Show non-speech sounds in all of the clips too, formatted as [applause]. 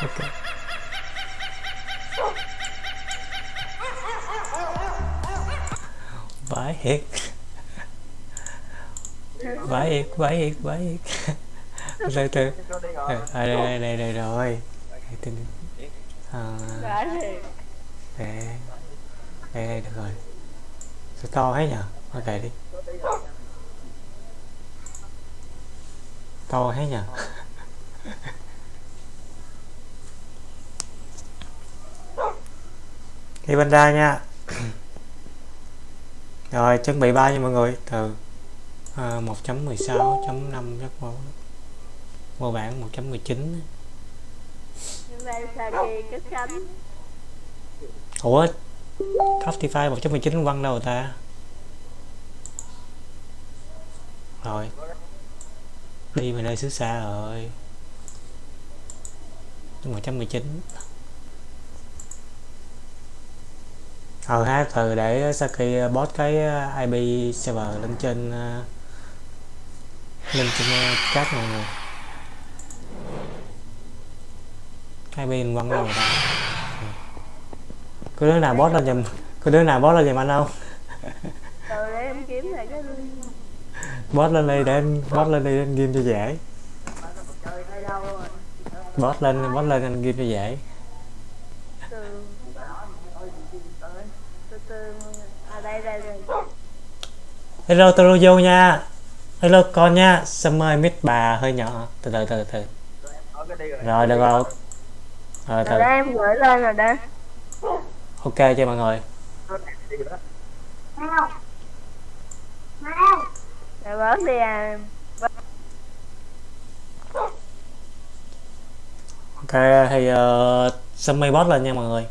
ok. Vãi thiệt. Vãi thiệt vãi thiệt vãi thiệt. Từ từ. À, đây đây đây đây rồi. À, Đã thì đây đây đây được rồi. Sao to hết nhở? Ok đi. To hết nhở đi bên ra nha. [clears throat] Rồi chuẩn bị ba nha mọi người? Từ à, 1.16.5 chắc vô vô bản 1.19 Hôm nay Saki cất cánh ủa Captify 1.19 quăng đâu ta? Rồi. Đi về nơi xứ xa rồi. 119 ờ ha từ để Saki bot cái IP server lên trên ờ, lên trên ờ, chat mọi người IP mình quăng rồi ta có đứa nào bot lên giùm có đứa nào bot lên giùm anh không? Từ để em kiếm lại cái bot lên đây để anh bot lên đây anh game cho dễ. Bot lên bot lên anh game cho dễ Từ Từ từ À đây đây đây hello vô nha. Hello con nha. Summer mid bà hơi nhỏ? Từ từ từ từ. Rồi được rồi. Rồi từ em gửi lên rồi đó. Ok cho mọi người. Bớt đi à. Ok thì uh, summer bot lên nha mọi người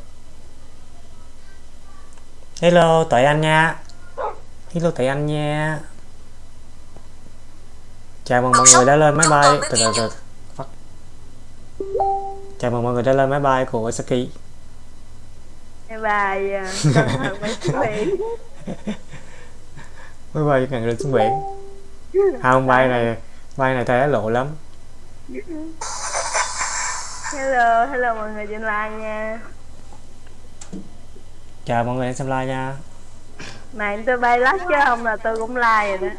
hello tuệ anh nha. Hello tuệ anh nha. Chào mừng mọi người đã lên máy bay. Từ từ từ chào mừng mọi người đã lên máy bay của Saki. Mấy chuẩn bị. [laughs] Máy bay ngàn lên xuống biển không bay này bay này thấy lộ lắm. Hello, hello mọi người trên live nha chào mọi người đang xem live nha. Này tôi bay lắc chứ không là tôi cũng like rồi đó.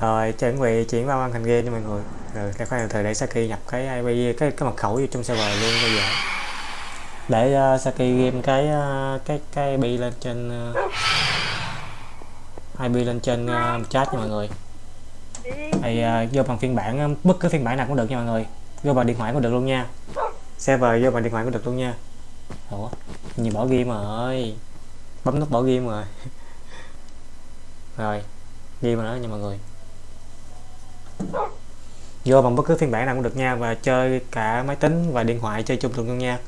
Rồi chuẩn bị chuyển vào màn hình game cho mọi người. Rồi cái khoan thời để Saki nhập cái IP cái cái mật khẩu vô trong server luôn bây giờ. Để uh, Saki game cái uh, cái cái IP lên trên uh, IP lên trên uh, chat nha mọi người. Thì uh, vô bằng phiên bản bất cứ phiên bản nào cũng được nha mọi người. Vô bằng điện thoại cũng được luôn nha. Server vô bằng điện thoại cũng được luôn nha. Ủa nhìn bỏ game rồi bấm nút bỏ game rồi rồi game rồi đó nha mọi người. Vô bằng bất cứ phiên bản nào cũng được nha và chơi cả máy tính và điện thoại chơi chung luôn nha.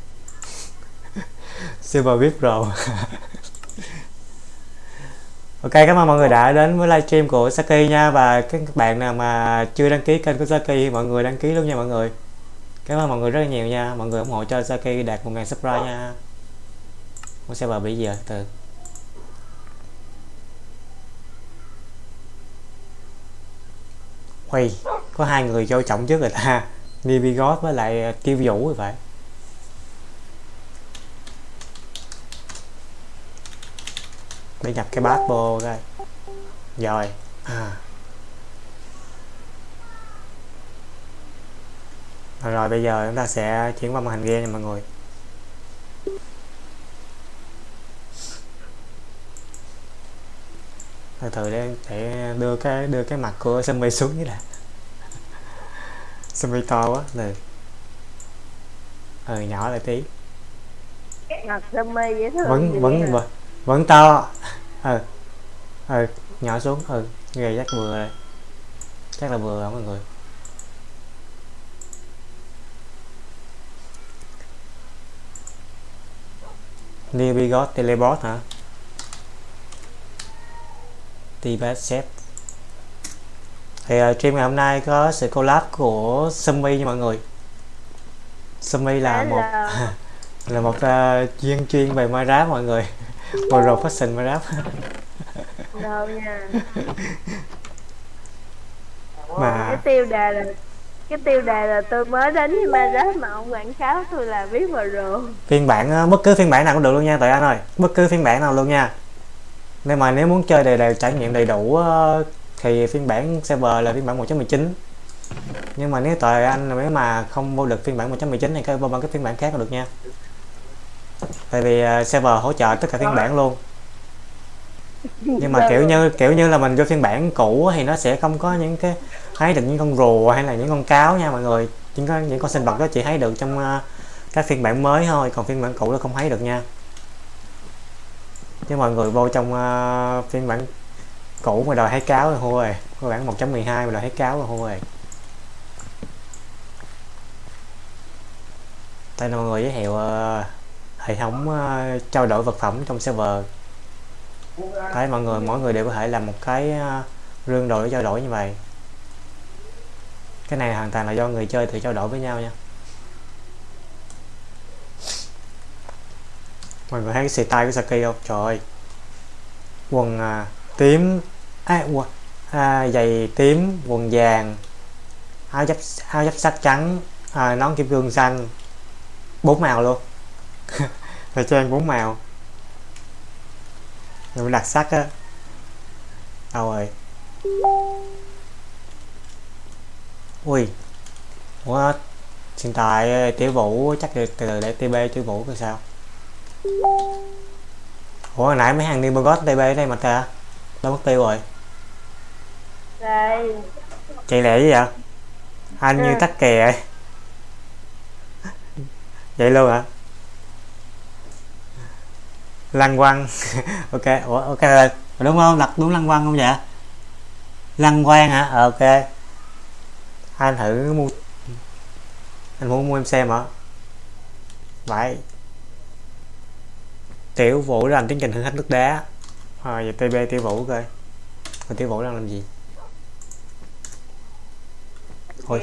Silver VIP Pro Ok, cảm ơn mọi người đã đến với livestream của Saki nha và các bạn nào mà chưa đăng ký kênh của Saki, mọi người đăng ký luôn nha mọi người. Cảm ơn mọi người rất là nhiều nha. Mọi người ủng hộ cho Saki đạt 1.000 subscribe nha. Con server bị giờ từ. Ui, có hai người vô trọng trước người ta. [laughs] Nibigos với lại ờ, Kiêu Vũ rồi phải. Để nhập cái bát vô coi rồi. À. rồi, rồi bây giờ chúng ta sẽ chuyển qua màn hình game nha mọi người. Từ từ để, để đưa cái đưa cái mặt của Sumi xuống như là Sumi to quá này ừ nhỏ lại tí. Dễ thương vẫn vẫn vậy. vẫn, vẫn to. Ừ ừ nhỏ xuống. Ừ nghề chắc vừa rồi. Chắc là vừa rồi mọi người. New Bigot Telebot hả Chef thì uh, stream ngày hôm nay có sự collab của Sumi nha mọi người. Sumi là một Hello. [laughs] là một uh, chuyên chuyên về Minecraft mọi người. Profession Minecraft. Đâu nha. [laughs] Mà cái tiêu đề là cái tiêu đề là tôi mới đến với Minecraft mà ông quảng cáo tôi là biết vào rồi. Phiên bản ờ, bất cứ phiên bản nào cũng được luôn nha tụi anh ơi. Bất cứ phiên bản nào luôn nha nên mà nếu muốn chơi đầy đều, trải nghiệm đầy đủ ờ, thì phiên bản server là phiên bản 1.19 nhưng mà nếu tại anh, nếu mà không vô được phiên bản 1.19 thì có vô bằng cái phiên bản khác là được nha. Tại vì ờ, server hỗ trợ tất cả phiên bản luôn. Nhưng mà kiểu như kiểu như là mình vô phiên bản cũ thì nó sẽ không có những cái, thấy được những con rùa hay là những con cáo nha mọi người. Những con những con sinh vật đó chỉ thấy được trong ờ, các phiên bản mới thôi, còn phiên bản cũ là không thấy được nha chứ mọi người vô trong uh, phiên bản cũ mà đòi thấy cáo rồi hô rồi. Phiên bản 1.12 mà đòi thấy cáo rồi hô rồi. Tại mọi người giới thiệu uh, hệ thống uh, trao đổi vật phẩm trong server. Thấy mọi người mỗi người đều có thể làm một cái uh, rương đồ để trao đổi như vậy. Cái này hoàn toàn là do người chơi tự trao đổi với nhau nha. Mọi người thấy cái xì tay của Saki không? Trời ơi. Quần à, tím. À, quần, à, giày tím quần vàng áo giáp áo giáp sắt trắng à, nón kim cương xanh. Bốn màu luôn. [laughs] Thời trang bốn màu. Nhưng đặc sắc á. Đâu rồi? Ui. Quá hiện tại à, tiểu vũ chắc được từ từ để tb tiểu vũ coi sao? Ủa hồi nãy mấy hàng Nimbogot tb ở đây mà ta? Đâu mất tiêu rồi. Đây. Chạy lẹ gì vậy? Anh như Ừ. tắc kè vậy vậy luôn hả? Lăng quăng. [laughs] Ok ủa ok rồi. Đúng không? Đặt đúng lăng quăng không vậy? Lăng quang hả? Ờ, ok. Anh thử mua anh muốn mua em xem hả? Vậy tiểu vũ làm tiến trình thử thách nước đá. Rồi giờ tb tiểu vũ coi. Còn tiểu vũ đang làm gì? Thôi.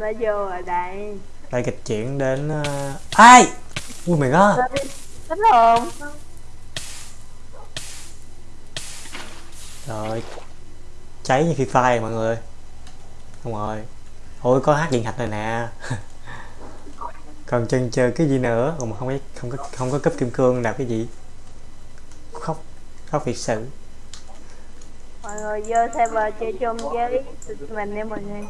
đã vô rồi đây đây kịch chuyển đến uh... ai? Ui mày god thích không rồi cháy như phi fire mọi người. Không rồi. Ôi có hát điện thạch rồi nè [laughs] còn chân chờ cái gì nữa? Mà không có không có không có cấp kim cương làm cái gì. Khóc khóc thiệt sự. Mọi người vô server chơi chung với mình nha mọi người.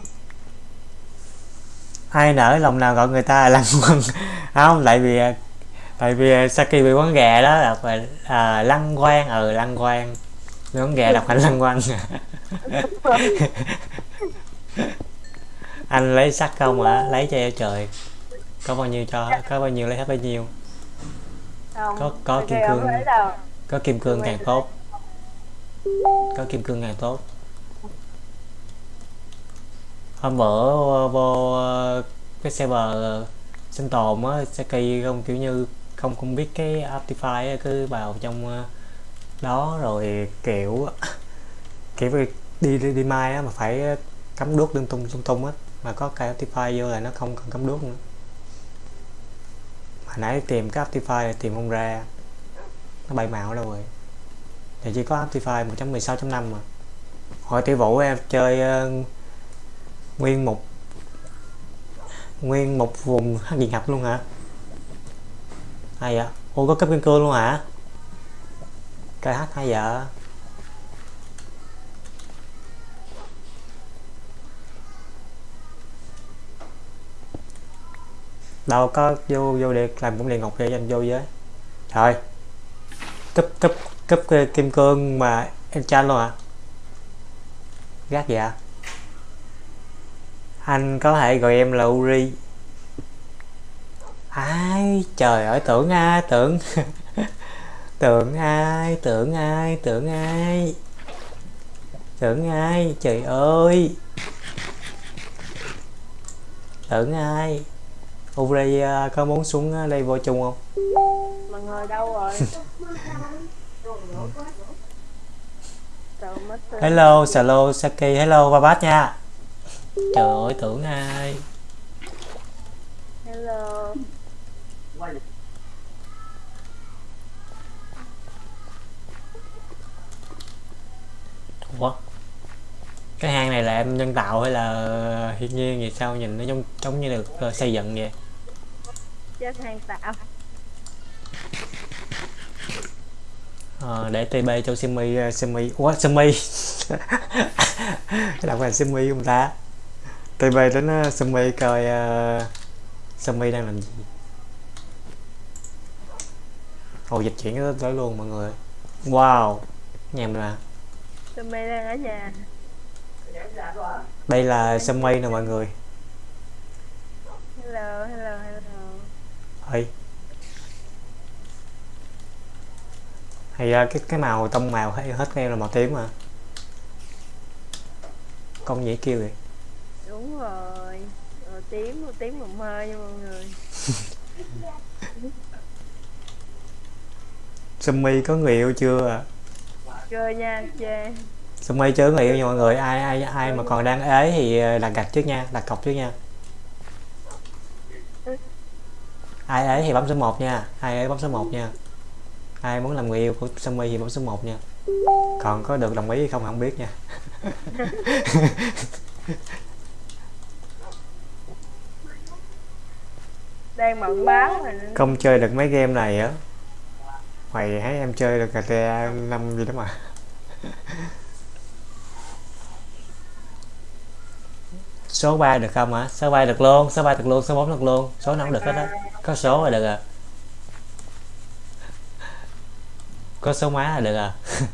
Ai nở lòng nào gọi người ta là [laughs] lăng quăng không tại vì tại vì Saki bị quán gà đó là phải à, lăng quang ừ lăng quang. Bị quán gà đọc thành lăng quăng [laughs] [laughs] anh lấy sắt không hả? Lấy cho trời có bao nhiêu cho có bao nhiêu lấy hết bấy nhiêu? Không Có- có ok, kim cương. có kim cương càng tốt. có kim cương càng tốt. Hôm bữa vô, cái server sinh tồn á Saki không kiểu như không không biết cái Optify cứ vào trong ờ, đó rồi kiểu [laughs] kiểu đi đi, đi, đi mai á mà phải cắm đuốc lung tung tung tung á mà có cái Optify vô là nó không cần cắm đuốc nữa hồi nãy tìm cái Optify tìm không ra. Nó bay màu đâu rồi. Thì chỉ có Optify 1.16.5 mà. Hồi tiểu vũ em chơi uh, nguyên một nguyên một vùng hắc điện hạch luôn hả? Hay vậy? Ô có cấp kim cương luôn hả? KH hay vậy? Đâu có vô vô để làm cũng liền ngọc để dành anh vô với. Trời. Cấp cấp cấp kim cương mà enchant luôn à gác vậy à? anh có thể gọi em là Uri. Ai, trời ơi, tưởng ai, tưởng. [laughs] Tưởng ai tưởng ai tưởng ai. Tưởng ai, trời ơi. Tưởng ai. Uri à, có muốn xuống đây vô chung không? Mọi người đâu rồi? [laughs] Hello hello Saki. Hello Babat nha. Trời ơi tưởng ai. Hello. Ủa? cái hang này là em nhân tạo hay là thiên nhiên gì sao? Nhìn nó giống giống như được ờ, xây dựng vậy chết hang tạo Ờ, để TB cho Simi ờ, Simi. Quá Simi. [laughs] Đọc là Simi không ta? TB đến uh, Simi coi uh, Simi đang làm gì? Ồ dịch chuyển tới, luôn mọi người. Wow Nhà mình tụi mày đang ở nhà. Đây là Simi nè mọi người. Hello hello hello ơi hay ra cái cái màu tông màu hay hết em là màu tím mà. Con dễ kêu vậy. Đúng rồi. Màu tím màu tím màu mơ nha mọi người. [laughs] Sumi có người yêu chưa à? chơi nha chơi Sumi chưa có người yêu nha mọi người. Ai ai ai mà còn đang ế thì ờ, đặt gạch trước nha đặt cọc trước nha ai ế thì bấm số 1 nha. Ai ế bấm số 1 nha. Ai muốn làm người yêu của Sumi thì bấm số 1 nha. Còn có được đồng ý hay không không biết nha. [laughs] Đang bận báo mà. Không chơi được mấy game này á. Mày thấy em chơi được GTA 5 gì đó mà số 3 được không hả số 3 được luôn số 3 được luôn số 4 được luôn. Số nào cũng được hết á. Có số là được à. Có số má là được à. [laughs]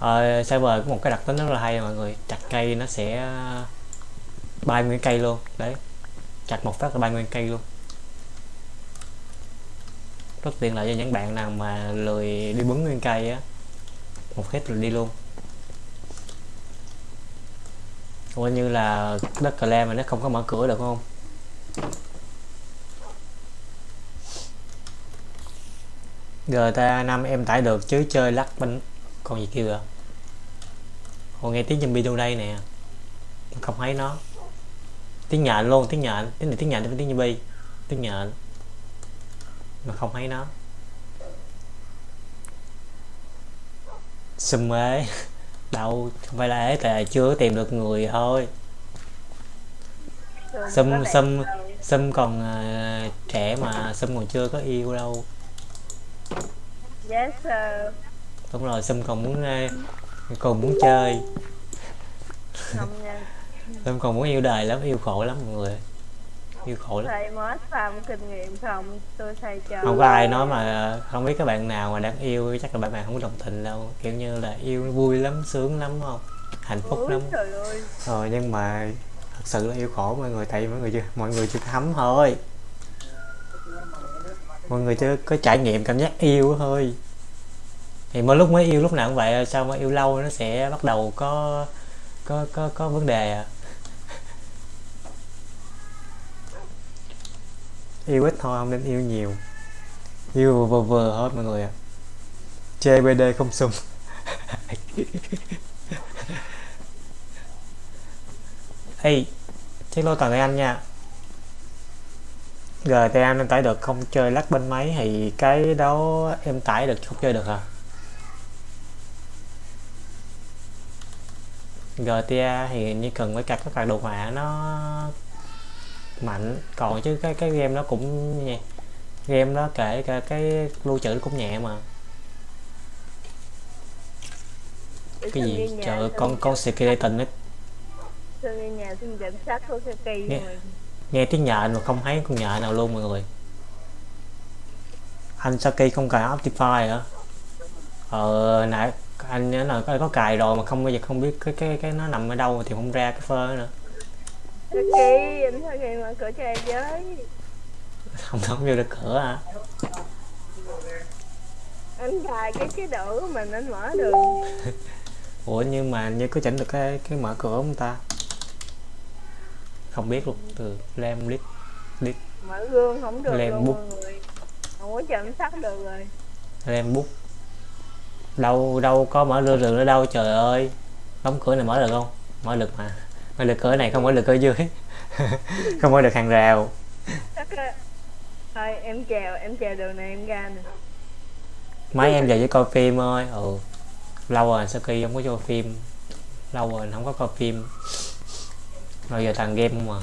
Ờ, server có một cái đặc tính rất là hay mọi người chặt cây nó sẽ bay nguyên cây luôn. Đấy. Chặt một phát là bay nguyên cây luôn. Rất tiện lợi cho những bạn nào mà lười đi bứng nguyên cây á. Một hit là đi luôn coi như là đất cà lem mà nó không có mở cửa được không? GTA 5 em tải được chứ chơi lắc bánh còn gì kia à hồi nghe tiếng zombie đâu đây nè. Không thấy nó. Tiếng nhện luôn, tiếng nhện. Tiếng này tiếng nhện tiếng zombie. Tiếng nhện. Mà không thấy nó. Xùm ế [laughs] đâu không phải là ế tại chưa tìm được người thôi. Xâm- nào- Sâm còn ờ, trẻ mà Sâm còn chưa có yêu đâu. Yes sir. Đúng rồi Sâm còn muốn ờ, còn muốn chơi. Không nha Sâm còn muốn yêu đời lắm yêu khổ lắm mọi người yêu khổ lắm. Thầy mới farm kinh nghiệm không tôi thầy cho không có ai nói mà không biết các bạn nào mà đang yêu chắc là bạn bạn không có đồng tình đâu. Kiểu như là yêu vui lắm sướng lắm không? Hạnh phúc Úi, lắm. trời ơi. Rồi nhưng mà thật sự là yêu khổ mọi người tại vì mọi người chưa? Mọi người chưa thấm thôi. Mọi người chưa có trải nghiệm cảm giác yêu thôi. Thì mỗi lúc mới yêu lúc nào cũng vậy sao mà yêu lâu nó sẽ bắt đầu có có có có vấn đề à yêu ít thôi không nên yêu nhiều. Yêu vừa vừa thôi mọi người ạ. Chê bd không sung [laughs] Ê, chiếc lô toàn anh nha. GTA em tải được không? Chơi lắc bên máy thì cái đó em tải được không chơi được hả? GTA thì như cần phải cặp các bạn đồ họa nó mạnh. Còn chứ cái cái game nó cũng nhẹ game đó kể cả cái lưu trữ nó cũng nhẹ mà. Cái gì? trời tôi con con skeleton nó nghe nhà sát của Saki Nghe- nghe tiếng nhện mà không thấy con nhện nào luôn mọi người. Anh Saki không cài Optify hả? Ờ nãy anh nhớ là có, có cài rồi mà không bao giờ không biết cái cái cái nó nằm ở đâu thì không ra cái phơ nữa Saki anh Saki mở cửa cho em với không không vô được cửa hả anh cài cái cái đỡ của mình anh mở được [laughs] ủa nhưng mà như có chỉnh được cái cái mở cửa không ta? Không biết luôn từ lem lít mở gương không được Lem luôn bút. mọi người. Không có chậm sắt được rồi. Lem bút đâu đâu có mở rơ rừng ở đâu trời ơi. Đóng cửa này mở được không? Mở được mà mở được cửa này không mở được cửa dưới. [laughs] Không mở được hàng rào. Thôi em chèo em chèo đường này em ra nè. Mấy em về với coi phim ơi ừ. Lâu rồi Saki không có cho phim. Lâu rồi không có coi phim. Rồi giờ toàn game không à.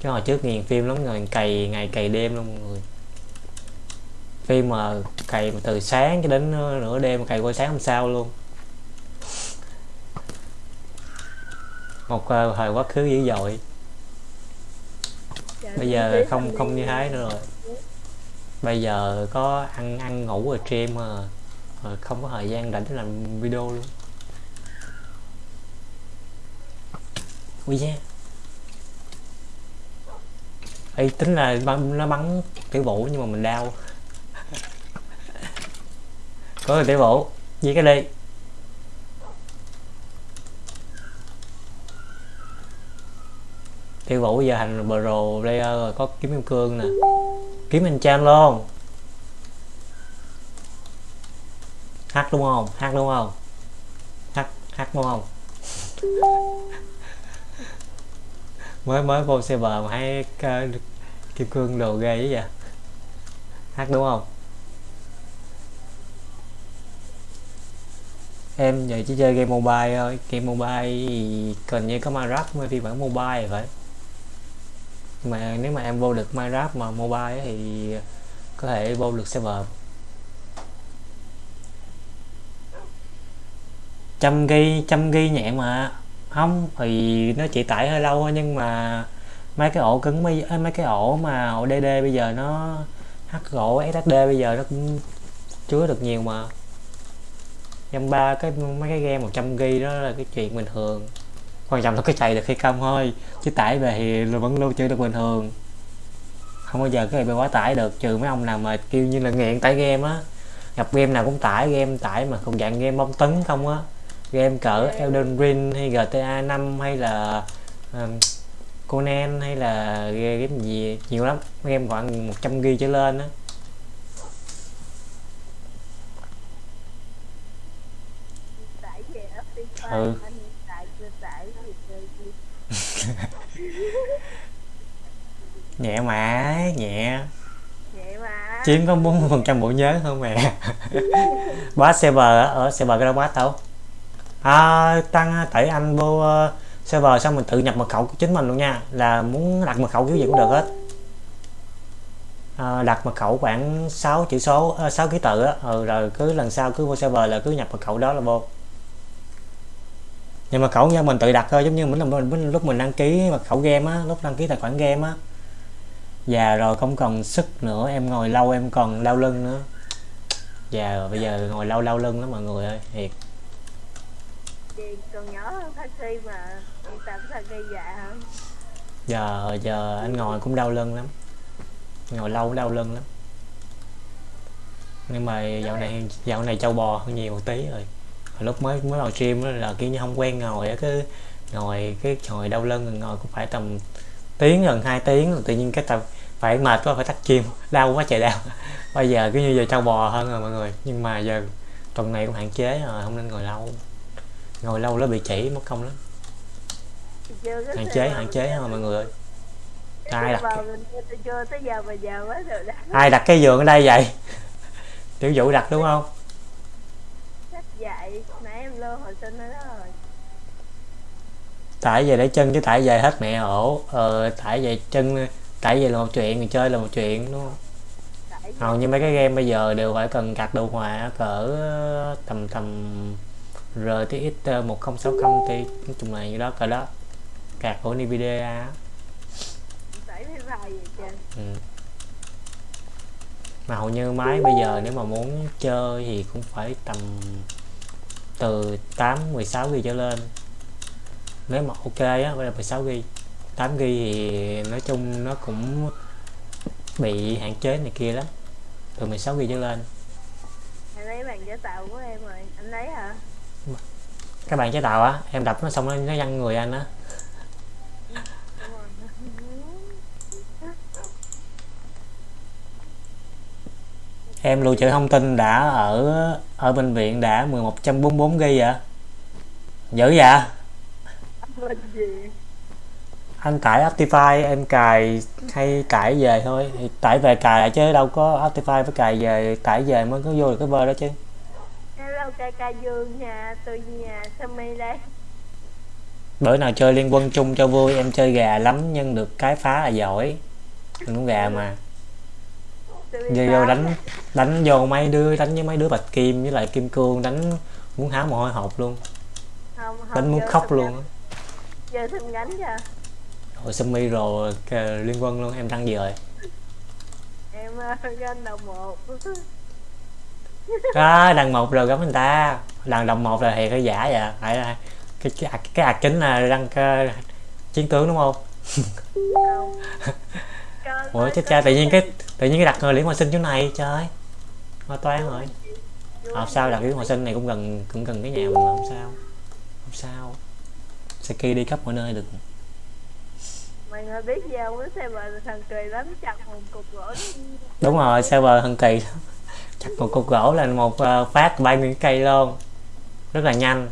Chứ hồi trước nghiền phim lắm rồi cày ngày cày đêm luôn mọi người. Phim mà cày từ sáng cho đến nửa đêm cày qua sáng hôm sau luôn một uh, thời quá khứ dữ dội. Trời, bây giờ không không như thế nữa rồi. Bây giờ có ăn ăn ngủ rồi stream mà không có thời gian rảnh để làm video luôn. Ui da. Ê, tính là bắn, nó bắn tiểu vũ nhưng mà mình đau. [laughs] Có người tiểu vũ gì cái đi tiểu vũ giờ thành pro player rồi có kiếm kim cương nè. Kiếm anh chan luôn. Hát đúng không? Hát đúng không? Hát hát đúng không? Mới mới vô xe bờ mà hay uh, ờ, kim cương đồ ghê vậy. Hát đúng không? Em giờ chỉ chơi game mobile thôi. Game mobile thì cần như có Minecraft mới phiên bản mobile vậy phải mà nếu mà em vô được Minecraft mà mobile thì có thể vô được server. Trăm ghi trăm ghi nhẹ mà. Không, thì nó chỉ tải hơi lâu thôi nhưng mà mấy cái ổ cứng mấy mấy cái ổ mà ổ DD bây giờ nó h ổ SSD bây giờ nó cũng chứa được nhiều mà. Dăm ba cái, mấy cái game 100 ghi đó là cái chuyện bình thường quan trọng là cái chạy được hay không thôi chứ tải về thì vẫn lưu trữ được bình thường. Không bao giờ cái này bị quá tải được trừ mấy ông nào mà kêu như là nghiện tải game á. Gặp game nào cũng tải game tải mà không dạng game bom tấn không á. Game cỡ Elden Ring hay GTA 5 hay là um, Conan hay là game game gì nhiều lắm. Game khoảng 100 g trở lên á. Ừ. anh tải chưa tải gì chơi gì [laughs] nhẹ mà nhẹ. Mà. Chiếm có 40 phần trăm bộ nhớ không mẹ [laughs] boss server ở server cái đâu boss đâu? À, tăng tẩy anh vô ờ, server xong mình tự nhập mật khẩu của chính mình luôn nha. Là muốn đặt mật khẩu kiểu gì cũng được hết. À, đặt mật khẩu khoảng 6 chữ số uh, 6 ký tự á. Ừ, rồi cứ lần sau cứ vô server là cứ nhập mật khẩu đó là vô nhưng mà khẩu nha mình tự đặt thôi giống như mình, mình, mình lúc mình đăng ký mật khẩu game á lúc đăng ký tài khoản game á. Già rồi không còn sức nữa em ngồi lâu em còn đau lưng nữa. Già rồi bây giờ ngồi lâu đau lưng lắm mọi người ơi thiệt. Gì còn nhỏ hơn taxi mà đi tắm taxi già hơn giờ giờ anh ngồi cũng đau lưng lắm. Ngồi lâu cũng đau lưng lắm. Nhưng mà dạo này dạo này trâu bò hơn nhiều một tí rồi lúc mới mới gym á là kiểu như không quen ngồi á cứ ngồi cái ngồi đau lưng rồi ngồi cũng phải tầm tiếng gần 2 tiếng rồi tự nhiên cái tầm phải mệt quá phải tắt gym [laughs] đau quá trời đau. [laughs] Bây giờ cứ như giờ trâu bò hơn rồi mọi người nhưng mà giờ tuần này cũng hạn chế rồi không nên ngồi lâu. Ngồi lâu nó bị chỉ mất công lắm. Hạn chế hạn chế thôi mọi người ai đặt ai đặt cái giường ở đây vậy? [laughs] Tiểu vũ đặt đúng không sách dạy nãy em lô hồi sinh đó rồi. Tải về để chân chứ tải về hết mẹ ổ. Ờ, tải về chân tải về là một chuyện người chơi là một chuyện đúng không? Tại hầu như mấy cái game bây giờ đều phải cần card đồ họa cỡ tầm tầm RTX 1060 thì nói chung là như đó cỡ đó. Card của Nvidia. Ừ. mà hầu như máy bây giờ nếu mà muốn chơi thì cũng phải tầm từ 8 16 GB trở lên. Nếu mà ok á phải là 16 GB 8 GB thì nói chung nó cũng bị hạn chế này kia lắm. Từ 16 GB trở lên. Anh lấy bàn giả tạo của em rồi. Anh lấy hả? Các bạn chế tạo á em đập nó xong nó nó văng người anh á Đúng rồi. Em lưu trữ thông tin đã ở ở bệnh viện đã 1144 GB vậy? Dữ vậy? Anh tải Optify em cài hay tải về thôi. Thì tải về cài lại chứ đâu có Optify phải cài về tải về mới có vô được cái vơ đó chứ. Em đâu ok ca dương nhà tôi nhà Sammy đây bữa nào chơi liên quân chung cho vui em chơi gà lắm nhưng được cái phá là giỏi. Mình cũng gà mà vô, vô đánh đánh vô mấy đứa đánh với mấy đứa bạch kim với lại kim cương đánh muốn há mồ hôi hột luôn. Không, không, đánh muốn khóc luôn giờ thăm gánh cho rồi sumi rồi liên quân luôn em đăng gì rồi. Em uh, ganh đầu một. Đó đằng một rồi gắm người ta. Đằng đồng một là thiệt hay giả vậy phải là cái cái cái ạc chính là đăng cái chiến tướng đúng không [laughs] ủa chết cha tự nhiên cái tự nhiên cái đặt người liễu hòa sinh chỗ này trời. Hoa toán rồi. Học sao đặt liễu hòa sinh này cũng gần cũng gần cái nhà mình mà không sao. Không sao. Saki đi khắp mọi nơi được. Mày người biết cái xe mà thằng cười đánh chặt một cục gỗ đúng rồi server thần kỳ. Lắm. chặt một cục gỗ là một ờ, phát bay nguyên cây luôn. Rất là nhanh.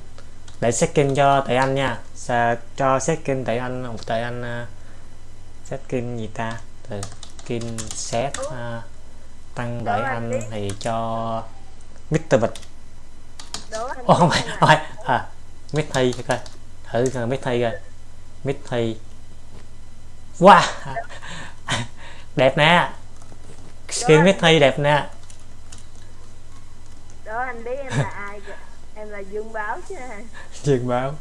Để setting cho tụi anh nha. Sa, cho setting tụi anh một tụi anh uh, setting gì ta từ skin set ờ, tăng tụi anh thì cho Mr. Bịch. Ồ không phải, không phải. À Mít Thi coi. Thử coi Mít Thi coi. Mít Thi. Wow [laughs] đẹp nè. Skin Mít Thi đẹp nè. Đố anh biết em là ai kìa? Em là dương báo chứ. [laughs] Dương báo.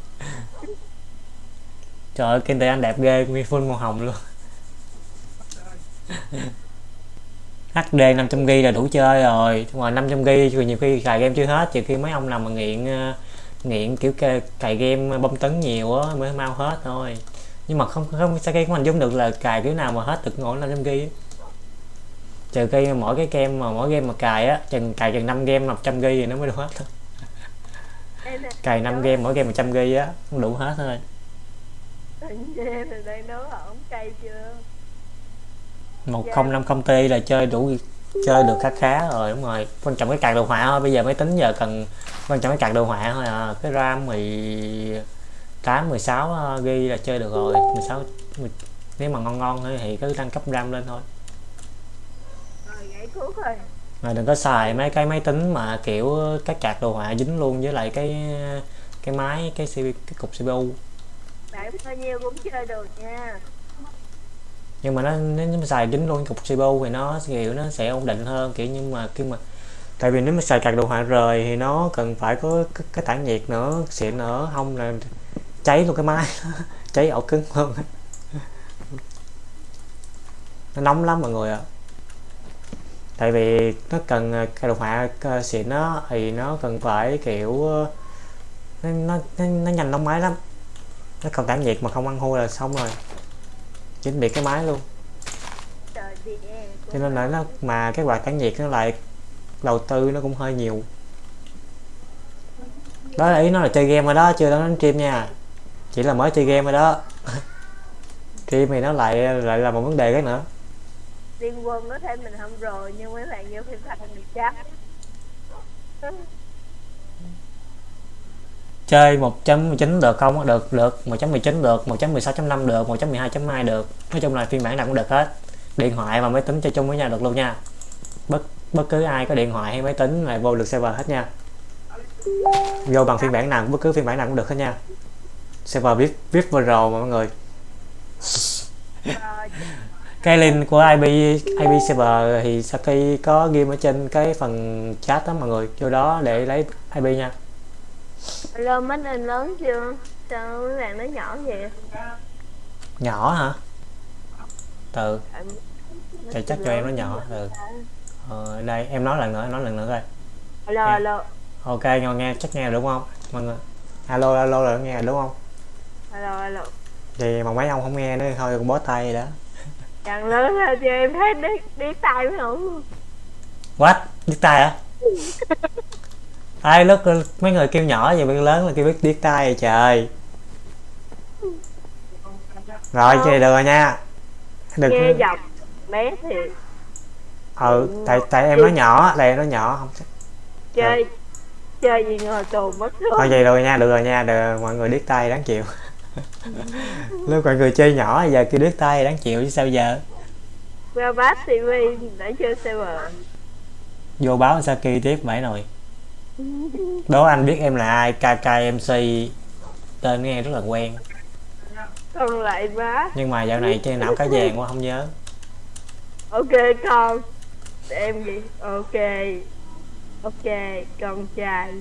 Trời ơi, kinh tế anh đẹp ghê, nguyên full màu hồng luôn [laughs] HD 500GB là đủ chơi rồi. Ngoài 500GB thì nhiều khi cài game chưa hết. Trừ khi mấy ông nào mà nghiện ờ, Nghiện kiểu cài, game bom tấn nhiều á mới mau hết thôi. Nhưng mà không không sao game của mình giống được là cài kiểu nào mà hết được ngồi 500GB á. Trừ khi mỗi cái game mà mỗi game mà cài á chừng cài chừng 5 game 100GB thì nó mới đủ hết thôi. Là Cài 5 game mỗi game 100GB á cũng đủ hết thôi. Là đang đố ổng cay chưa một không năm công ty là chơi đủ chơi được khá khá rồi đúng rồi. Quan trọng cái card đồ họa thôi bây giờ máy tính giờ cần quan trọng cái card đồ họa thôi à. Cái ram 18 16 gb là chơi được rồi. 16 10 nếu mà ngon ngon thôi thì cứ tăng cấp ram lên thôi. Rồi mà đừng có xài mấy cái máy tính mà kiểu các card đồ họa dính luôn với lại cái cái máy cái CPU, cái cục CPU bạn bao nhiêu cũng chơi được nha nhưng mà nó nếu mà xài dính luôn cục CPU thì nó kiểu nó sẽ ổn định hơn kiểu nhưng mà khi mà tại vì nếu mà xài card đồ họa rời thì nó cần phải có cái, cái tản nhiệt nữa xịn nữa không là cháy luôn cái máy [laughs] cháy ổ cứng luôn. Nó nóng lắm mọi người ạ. Tại vì nó cần à, cái đồ họa à, xịn nó thì nó cần phải kiểu nó, nó, nó, nó nhanh nóng máy lắm. Nó cần tản nhiệt mà không ăn hôi là xong rồi chính biệt cái máy luôn. Cho nên là nó, mà cái quạt tản nhiệt nó lại, đầu tư nó cũng hơi nhiều. Đó là ý nó là chơi game rồi đó, chưa nói đến stream nha. Chỉ là mới chơi game rồi đó. [laughs] Stream thì nó lại lại là một vấn đề cái nữa. Liên quân có thêm mình không rồi, nhưng mấy bạn vô phim thật mình chắc chơi 1.19 được không? Được được. 1.19 được 1.16.5 được 1.12.2 được. Nói chung là phiên bản nào cũng được hết. Điện thoại và máy tính chơi chung với nhau được luôn nha. Bất bất cứ ai có điện thoại hay máy tính là vô được server hết nha. Vô bằng phiên bản nào, bất cứ phiên bản nào cũng được hết nha. Server vip vip pro mà mọi người. Cái link của IP IP server thì Saki có ghi ở trên cái phần chat đó mọi người, vô đó để lấy IP nha lên máy lên lớn chưa? Sao mấy bạn nó nhỏ vậy? Nhỏ hả? Từ. Thì chắc cho em nó nhỏ ừ ờ, đây em nói lần nữa em nói lần nữa coi. Alo alo. Ok nghe nghe chắc nghe đúng không? Mọi người. Alo alo rồi nghe đúng không? Alo alo. Thì mà mấy ông không nghe nữa thôi cũng bó tay đó càng lớn ra cho em thấy điếc điếc tai mới không what? Điếc tai hả [laughs] ai lúc mấy người kêu nhỏ vậy biết lớn là kêu biết điếc tai rồi trời. Rồi chơi được rồi nha. Đừng nghe giọng bé thì ừ tại tại em nói nhỏ tại em nói nhỏ không chơi chơi gì ngồi tù mất thôi thôi vậy rồi nha được rồi nha được mọi người điếc tay đáng chịu. [laughs] Lúc mọi người chơi nhỏ giờ kêu điếc tay đáng chịu chứ sao giờ? Qua bát tv để chơi server vô báo Saki tiếp bảy nồi đố anh biết em là ai? KKMC tên nghe rất là quen. Con lại má nhưng mà dạo này trên não cá vàng quá không nhớ. Ok con. Để em gì ok. Ok con trai.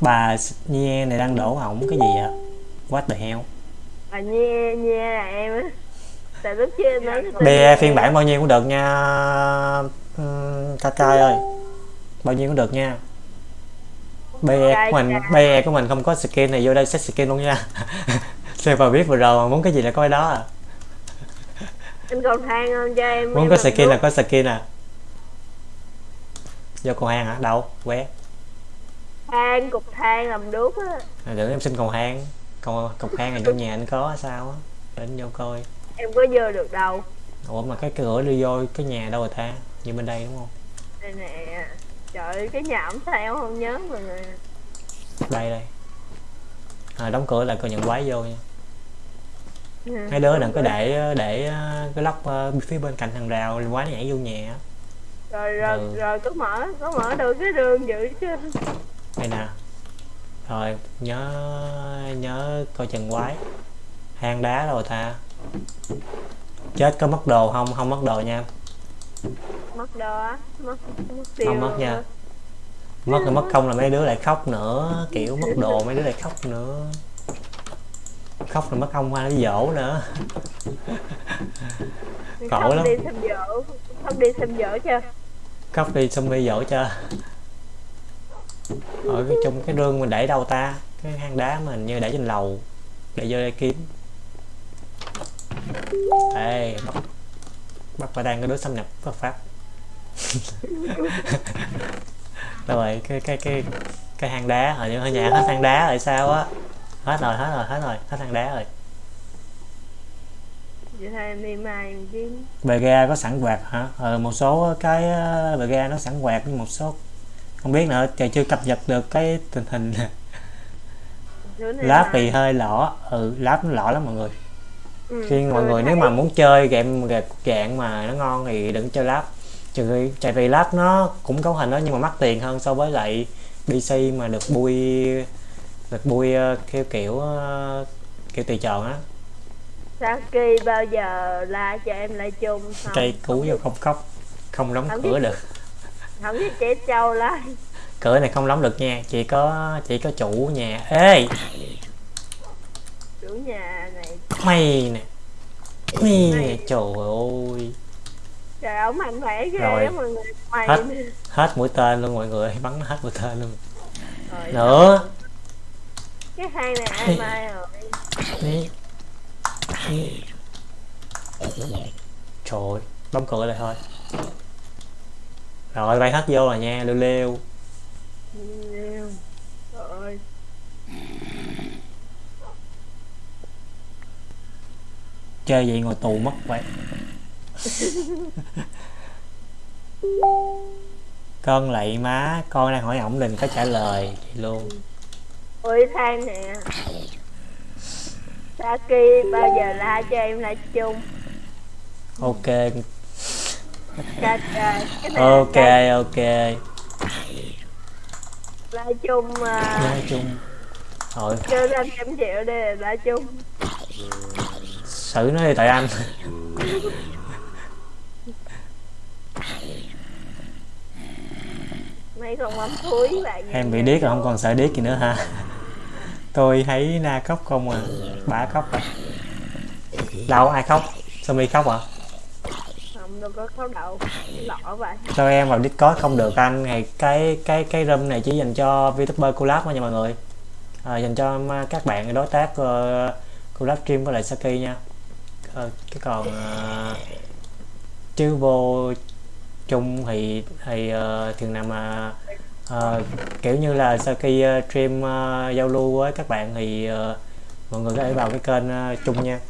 Bà Nhe này đang đổ ổng cái gì ạ? What the hell? Bà nhe nhe là em á. Tại lúc em nói BE phiên bản bao nhiêu cũng được nha Ừm, Kakai ơi bao nhiêu cũng được nha. BE của mình BE của mình không có skin này vô đây set skin luôn nha. [laughs] Server biết vừa rồi mà muốn cái gì là có cái đó à. Anh còn than không cho em muốn em có skin là đuốc. có skin à. Vô cầu hang hả? Đâu? Qué than cục than làm đuốc á. À, đừng em xin cầu hang cầu cục hang này trong nhà anh có sao á. Đến vô coi. Em có vô được đâu. Ủa mà cái cửa đi vô cái nhà đâu rồi ta? Như bên đây đúng không? Đây nè trời cái nhà ổng sao không nhớ mọi người. Đây đây. À, đóng cửa lại coi nhận quái vô nha. Mấy đứa đừng có để để ờ, cái lóc ờ, phía bên cạnh hàng rào quái nó nhảy vô nhà rồi rồi Ừ. rồi có mở có mở được cái đường dữ chứ. Đây nè. Rồi nhớ nhớ coi chừng quái. Hang đá rồi ta. Chết có mất đồ không? Không mất đồ nha mất đồ á mất mất tiêu không mất nha. mất rồi mất công là mấy đứa lại khóc nữa kiểu mất đồ mấy đứa lại khóc nữa. Khóc rồi mất ông qua nó dỗ nữa. Khổ lắm. đi xem dỗ không đi xem dỗ chưa khóc đi xong đi dỗ cho. Ở cái trong cái rương mình để đâu ta? Cái hang đá mình như để trên lầu. Để vô đây kiếm. Ê bắt bắt quả đang cái đứa xâm nhập bất pháp. [laughs] Rồi cái cái cái cái hang đá ở ở nhà hết hang đá rồi sao á? Hết rồi hết rồi hết rồi hết hang đá rồi. Vậy thôi em đi mai bề ga có sẵn quạt hả? Ờ, một số cái ờ, bề ga nó sẵn quạt nhưng một số không biết nữa trời chưa cập nhật được cái tình hình. Mai. thì hơi lỏ. Ừ láp nó lỏ lắm mọi người ừ, khi mọi tôi người nếu mà muốn chơi game dạng mà nó ngon thì đừng chơi láp trừ khi tại vì láp nó cũng cấu hình đó nhưng mà mắc tiền hơn so với lại PC mà được bui được bui ờ, kiểu kiểu ờ, kiểu tùy chọn á. Saki bao giờ la cho em lại chung không? Cây cú vô không khóc không đóng Không cửa biết. được. Không biết trẻ trâu la. Cửa này không đóng được nha chỉ có chỉ có chủ nhà. Ê! Chủ nhà này mày nè. Mày nè trời ơi. Trời ổng mạnh khỏe ghê Rồi. mọi người. Mày Hết. hết mũi tên luôn mọi người bắn nó hết mũi tên luôn. Rồi, nữa. Cái hang này ai mai rồi? Đi. Đi. trời đóng cửa lại thôi. Rồi bay hết vô rồi nha lêu lêu. Nhiều. Rồi. Chơi vậy ngồi tù mất vậy. [laughs] Con lạy má con đang hỏi ổng đừng có trả lời vậy luôn. Ôi than nè. Saki bao giờ la cho em lại chung? Ok. Ok ok. La chung mà nói chung. Thôi năm trăm triệu đây là la chung xử nó đi tại anh. Mấy con mắm thúi bạn em bị điếc rồi không còn sợ điếc gì nữa hả? Tôi thấy na khóc không à bà khóc à. Đâu ai khóc? Sao mi khóc à? Không đâu có khấu đậu lọ vậy. Sao em vào discord không được anh. Này cái cái cái room này chỉ dành cho vtuber collab thôi nha mọi người. À, dành cho các bạn đối tác uh, collab stream với lại saki nha à, cái còn à, chứ vô chung thì thì ờ, uh, thường nào mà ờ, kiểu như là sau khi uh, stream uh, giao lưu với các bạn thì uh, mọi người có thể vào cái kênh uh, chung nha.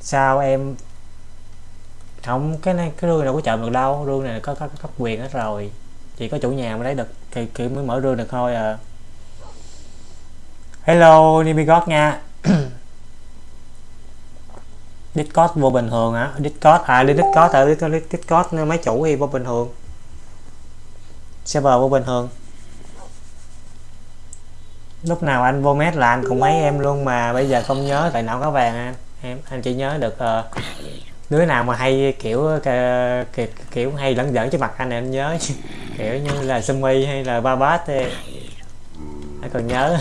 Sao em không cái này cái rương đâu có chậm được đâu rương này có có cấp quyền hết rồi chỉ có chủ nhà mới lấy được thì kiểu mới mở rương được thôi à. Hello Nimigot nha. [clears throat] Discord vô bình thường hả? Discord à đi Discord à Discord, Discord mấy chủ thì vô bình thường. Server vô bình thường. Lúc nào anh vô mét là anh cũng mấy em luôn mà bây giờ không nhớ tại não có vàng anh. Em anh chỉ nhớ được uh, đứa nào mà hay kiểu kiểu, kiểu hay lẫn giỡn trước mặt anh này anh nhớ. [laughs] Kiểu như là Sumi hay là Babat thì anh còn nhớ.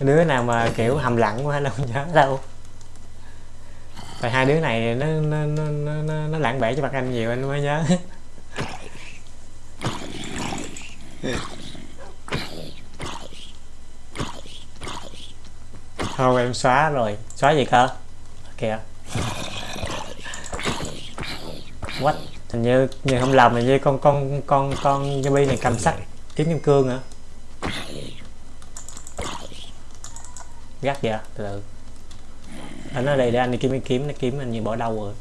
Đứa nào mà kiểu hầm lặng quá anh không nhớ đâu. Tại hai đứa này nó nó nó nó, nó lãng bể cho mặt anh nhiều anh mới nhớ. Thôi em xóa rồi. Xóa gì cơ? Kìa what? Hình như như không làm hình như con con con con zombie này cầm sắt kiếm kim cương hả? Gắt vậy? Từ từ. Anh ở đây để anh đi kiếm kiếm nó kiếm anh như bỏ đâu rồi?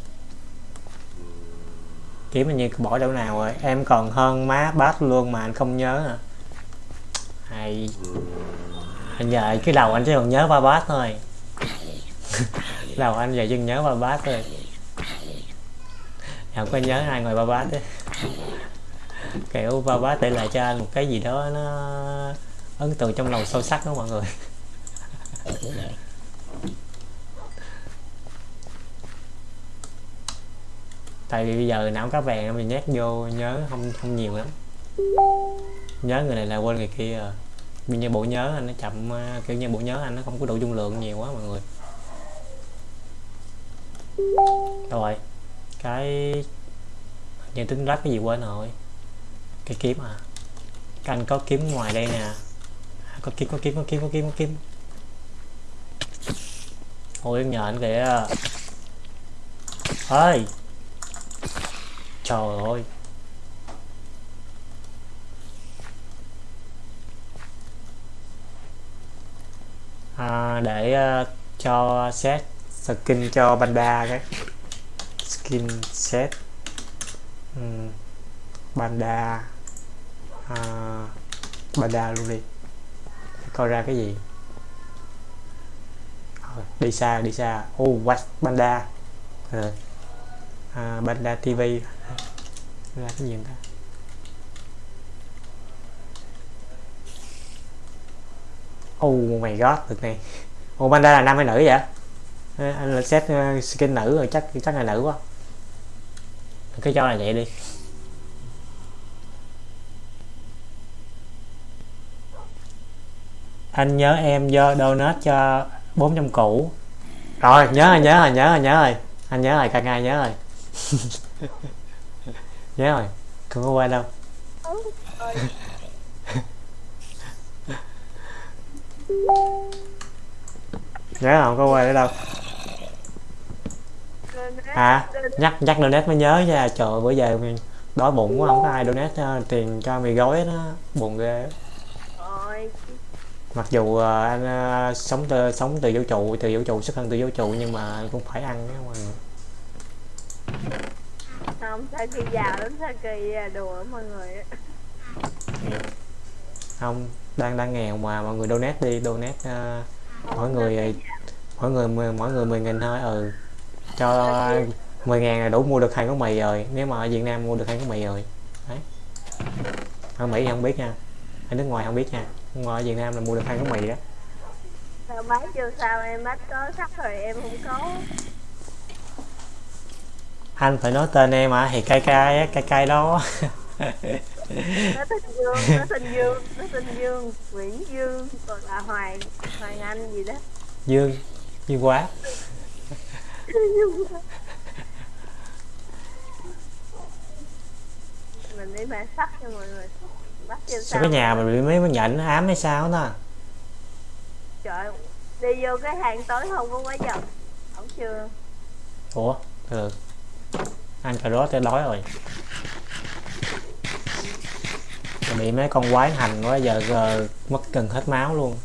Kiếm anh như bỏ đâu nào rồi? Em còn hơn má bát luôn mà anh không nhớ hả? Hay. Anh giờ cái đầu anh chỉ còn nhớ ba bát thôi. [laughs] Đầu anh giờ chỉ nhớ ba bát thôi không, có nhớ ai ngoài ba bát đấy. Kiểu ba bát để lại cho anh một cái gì đó nó ấn tượng trong lòng sâu sắc đó mọi người. Tại vì bây giờ não cá vàng mình nhét vô, nhớ không không nhiều lắm. Nhớ người này là quên người kia à vì như bộ nhớ anh, nó chậm à, kiểu như bộ nhớ anh, nó không có đủ dung lượng nhiều quá mọi người. Rồi cái nhận tính lát cái gì quên rồi. Cái kiếm à? Cái anh có kiếm ngoài đây nè. Có kiếm có kiếm có kiếm có kiếm có kiếm. Ôi em nhờ anh kìa. Ơi trời ơi. À, để uh, cho set skin cho banda cái skin set. Um, banda uh, banda luôn đi. Coi ra cái gì? Đi xa đi xa. Oh what banda uh, banda tv là cái gì ta? Oh my god được này. Oh panda là nam hay nữ vậy? Anh là set ờ, skin nữ rồi, chắc chắc là nữ quá. Cứ cho là vậy đi. Anh nhớ em do donate cho 400 cũ. Rồi, nhớ rồi nhớ rồi nhớ rồi nhớ rồi. Anh nhớ rồi càng ngày nhớ rồi. [laughs] Nhớ rồi, không có quên đâu. [laughs] Nhớ không có quay nữa đâu à nhắc nhắc donate mới nhớ nha. Trời bữa giờ mình đói bụng quá không có ai donate uh, tiền cho mì gói đó. Buồn ghê. Mặc dù uh, anh uh, sống từ sống từ vũ trụ từ vũ trụ xuất thân từ vũ trụ nhưng mà cũng phải ăn đó mà. Không Saki giàu lắm Saki đùa mọi người không đang đang nghèo mà mọi người donate đi donate uh, mỗi người mỗi người mỗi người 10 nghìn thôi ừ cho 10 ngàn là đủ mua được hai gói mì rồi. Nếu mà ở Việt Nam mua được hai gói mì rồi. Đấy. Ở Mỹ không biết nha. Ở nước ngoài không biết nha. Ngoài ở Việt Nam là mua được hai gói mì đó. Sao bác chưa sao em? Bắt có sắp rồi em không có. Anh phải nói tên em à thì cay cay cay cay đó. Nó tên dương nó tên dương nó tên dương nguyễn dương còn là hoàng hoàng anh gì đó. Dương dương quá mình đi mà sắc cho mọi người bắt sao cái nhà mình bị mấy mấy nhện nó ám hay sao đó trời đi vô cái hàng tối không có quá giờ không chưa? Ủa? Được ăn cà rốt tới đói rồi. Bị mấy con quái hành quá giờ, giờ mất gần hết máu luôn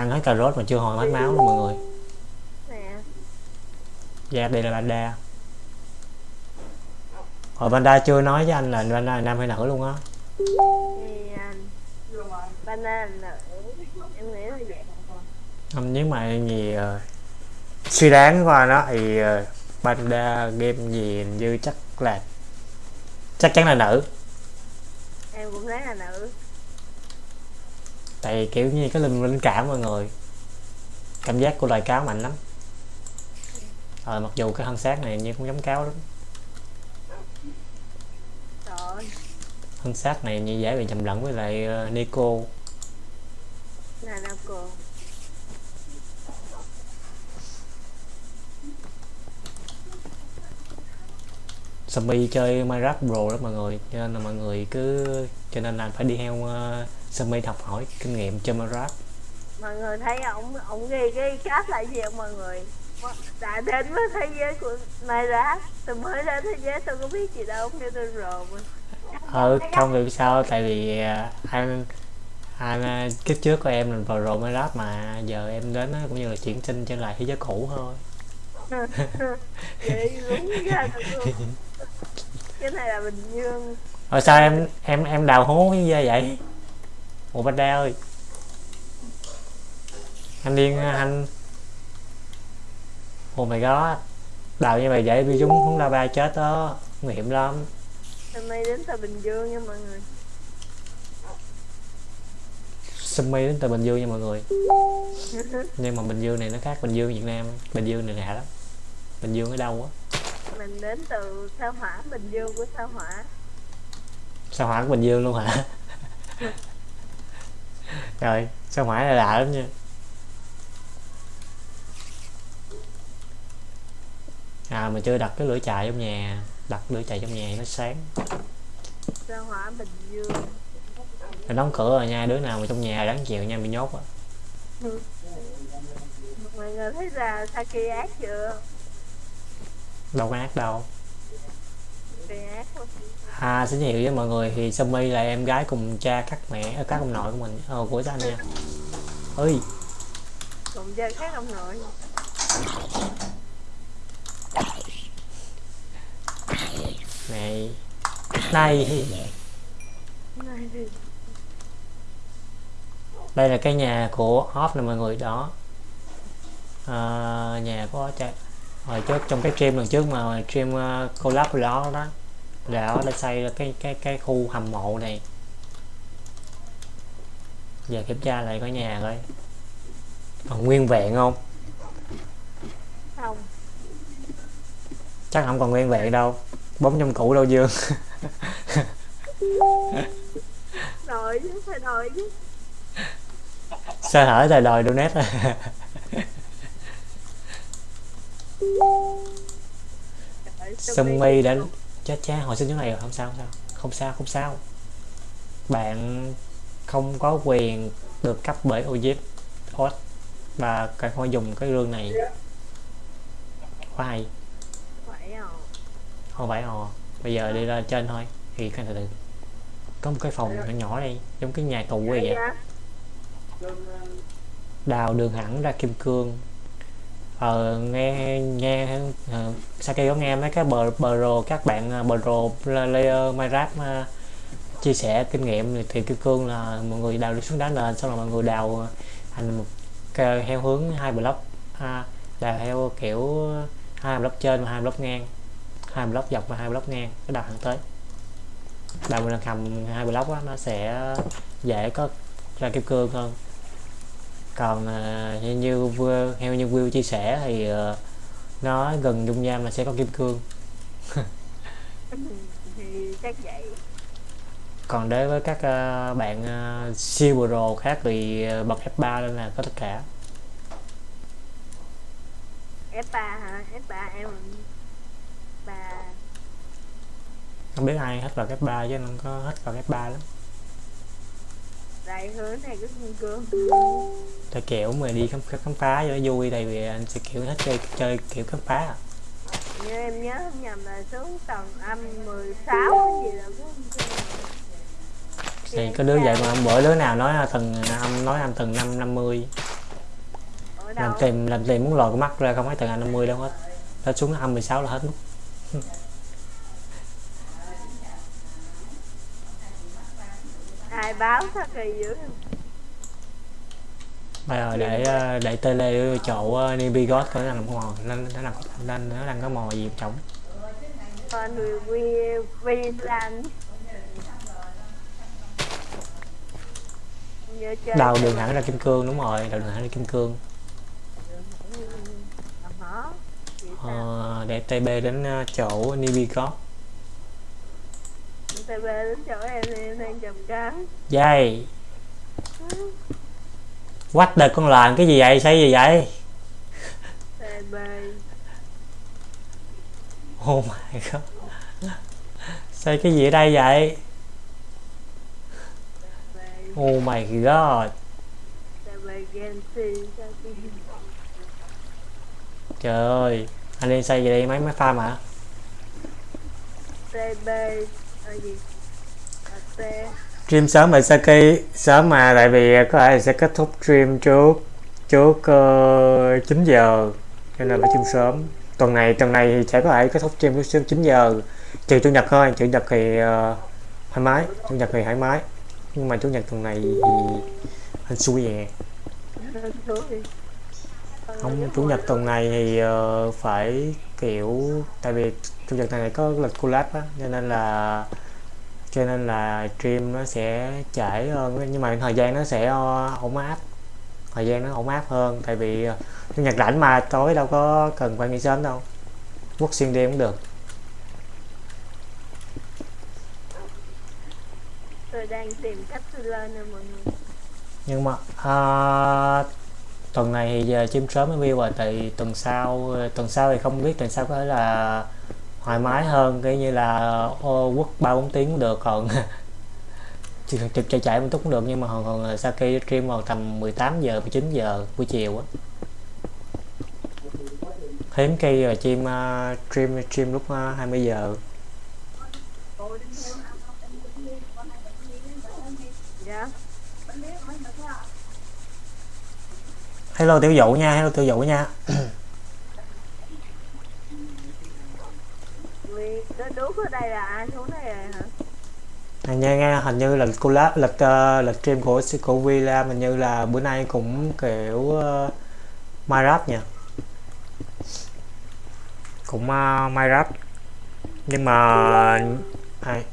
ăn hết cà rốt mà chưa hồi hết máu luôn mọi người. Dạ đây là banda hồi banda chưa nói với anh là banda là nam hay nữ luôn á? Banda là nữ. Em nghĩ là vậy. Không nếu mà gì ờ, suy đoán qua nó thì ờ, Panda game gì như chắc là chắc chắn là nữ. Em cũng thấy là nữ tại kiểu như cái linh linh cảm mọi người cảm giác của loài cáo mạnh lắm. Ờ mặc dù cái thân xác này như cũng giống cáo lắm. Rồi thân xác này như dễ bị nhầm lẫn với lại uh, Nico. Là Sammy chơi Minecraft Pro đó mọi người cho nên là mọi người cứ cho nên là phải đi theo uh, Sammy học hỏi kinh nghiệm chơi Minecraft mọi người thấy ổng ổng ghi cái cáp lại gì không mọi người. Đã đến với thế giới của Minecraft tôi mới đến thế giới tôi có biết gì đâu kêu tôi rồi ờ không được sao tại vì uh, anh anh uh, kiếp trước của em là vào rồi Minecraft mà giờ em đến cũng như là chuyển sinh trở lại thế giới cũ thôi. [laughs] Vậy đúng ra [laughs] cái này là bình dương. Rồi sao em em em đào hố như vậy ủa Panda ơi. Anh điên anh oh my god đào như vậy vậy bị chúng không la ba chết đó nguy hiểm lắm. Nay đến từ bình dương nha mọi người. Sumi đến từ Bình Dương nha mọi người. [laughs] Nhưng mà Bình Dương này nó khác Bình Dương Việt Nam. Bình Dương này lạ lắm. Bình Dương ở đâu á? Mình đến từ sao hỏa bình dương của sao hỏa. Sao hỏa của Bình Dương luôn hả [laughs] rồi sao hỏa là lạ lắm nha. À mà chưa đặt cái lửa chạy trong nhà. Đặt lửa chạy trong nhà nó sáng. Sao hỏa bình dương. Đóng cửa rồi nha đứa nào mà trong nhà đáng chịu nha bị nhốt á. Mọi người thấy ra Saki ác chưa? Đâu có ác đâu. À xin hiệu với mọi người. Thì Sumi là em gái cùng cha các mẹ ờ, các ông nội của mình. Ờ, của anh nha ơi cùng chơi khác ông nội. Này này. Này. Đây là cái nhà của off nè mọi người đó. À, nhà của cha. Hồi trước trong cái stream lần trước mà stream uh, collab đó đó là đó đã xây cái cái cái khu hầm mộ này. Giờ kiểm tra lại cái nhà coi còn nguyên vẹn không? Không. Chắc không còn nguyên vẹn đâu. Bóng trong cũ đâu dương? Đòi chứ phải đòi chứ. Sơ hở thời đòi donate. Trời, Sumi đã chết cha hồi sinh chỗ này rồi không sao không sao. Không sao không sao. Bạn không có quyền được cấp bởi Ojip Oz và cần phải dùng cái rương này. Quá hay. À? Không phải ồ bây giờ đi lên trên thôi. Thì cái từ từ. Có một cái phòng nhỏ nhỏ đây giống cái nhà tù vậy. dạ. Đào đường hẳn ra kim cương ờ, nghe nghe ờ, uh, Saki có nghe mấy cái bờ bờ rồ các bạn ờ, bờ rồ layer Minecraft uh, chia sẻ kinh nghiệm thì, thì cương là mọi người đào đi xuống đá nền xong rồi mọi người đào thành một cái, theo hướng hai block ha đào theo kiểu hai block trên và hai block ngang hai block dọc và hai block ngang cái đào thẳng tới. Đào mình cầm hai block đó, nó sẽ dễ có ra kim cương hơn còn uh, như như vua- theo như Will chia sẻ thì ờ, nó gần dung nham là sẽ có kim cương. [laughs] Thì chắc vậy. Còn đối với các ờ, bạn uh, siêu pro khác thì ờ, bật F3 lên là có tất cả. F3 hả? F3 em không biết ai hết vào F3 chứ không có hết vào F3 lắm đại hướng này cái kim cương tại kiểu mà đi khám, khám phá cho nó vui tại vì anh sẽ kiểu hết chơi chơi kiểu khám phá. À. như em nhớ không nhầm là xuống tầng âm 16 gì là có thì có đứa vậy mà bữa đứa nào nói là tầng âm nói âm tầng năm năm mươi. Ở làm đâu? tìm làm tìm muốn lòi cái mắt ra không phải tầng năm mươi đâu hết. Nó xuống âm 16 là hết nút ai báo sao kỳ dữ bây giờ để ờ, để tele chỗ Nibi God có làm mò nên nó làm nên nó đang có mò gì trống. Còn vì vì vì làm nhớ chơi. Đầu đường hẳn ra kim cương đúng rồi đầu đường hẳn ra kim cương. Sao? ờ, để TB đến ờ, chỗ Nibi God TB đến chỗ em thì em đang chụp cắn dây What the con làm cái gì vậy? Xây gì vậy? TB Oh my god. Xây cái gì ở đây vậy? Oh my god. Trời ơi Anh đi xây gì đây? Mấy mấy farm hả TB Stream sớm vậy Saki Sớm mà tại vì có thể là sẽ kết thúc stream trước Trước uh, 9 giờ Cho nên phải stream sớm. Tuần này tuần này thì sẽ có thể kết thúc stream trước 9 giờ. Trừ chủ nhật thôi Chủ nhật thì uh, thoải mái Chủ nhật thì thoải mái. Nhưng mà chủ nhật tuần này thì Hên xui vậy không chủ nhật tuần này thì ờ, phải kiểu tại vì chủ nhật này có lịch collab á cho nên là cho nên là stream nó sẽ trễ hơn nhưng mà thời gian nó sẽ ờ, ổn áp thời gian nó ổn áp hơn tại vì ờ, chủ nhật rảnh mà tối đâu có cần phải nghỉ sớm đâu quốc xuyên đêm cũng được. Tôi đang tìm cách lên nè mọi người. Nhưng mà à, tuần này thì giờ sớm mới view rồi tại tuần sau tuần sau thì không biết tuần sau có thể là thoải mái hơn cái như là ờ, ô, quốc ba bốn tiếng cũng được còn [laughs] trực chạy chạy một chút cũng được nhưng mà còn còn khi stream vào tầm 18 giờ 19 giờ buổi chiều á hiếm khi rồi chim uh, stream stream lúc ờ, uh, 20 giờ yeah. Hello tiểu dụ nha hello tiểu dụ nha. Đúc ở đây là ai? Xuống đây rồi hả? Hình như nghe hình như là collab lịch uh, lịch stream của của Villa hình như là bữa nay cũng kiểu uh, Minecraft nha cũng uh, Minecraft nhưng mà ai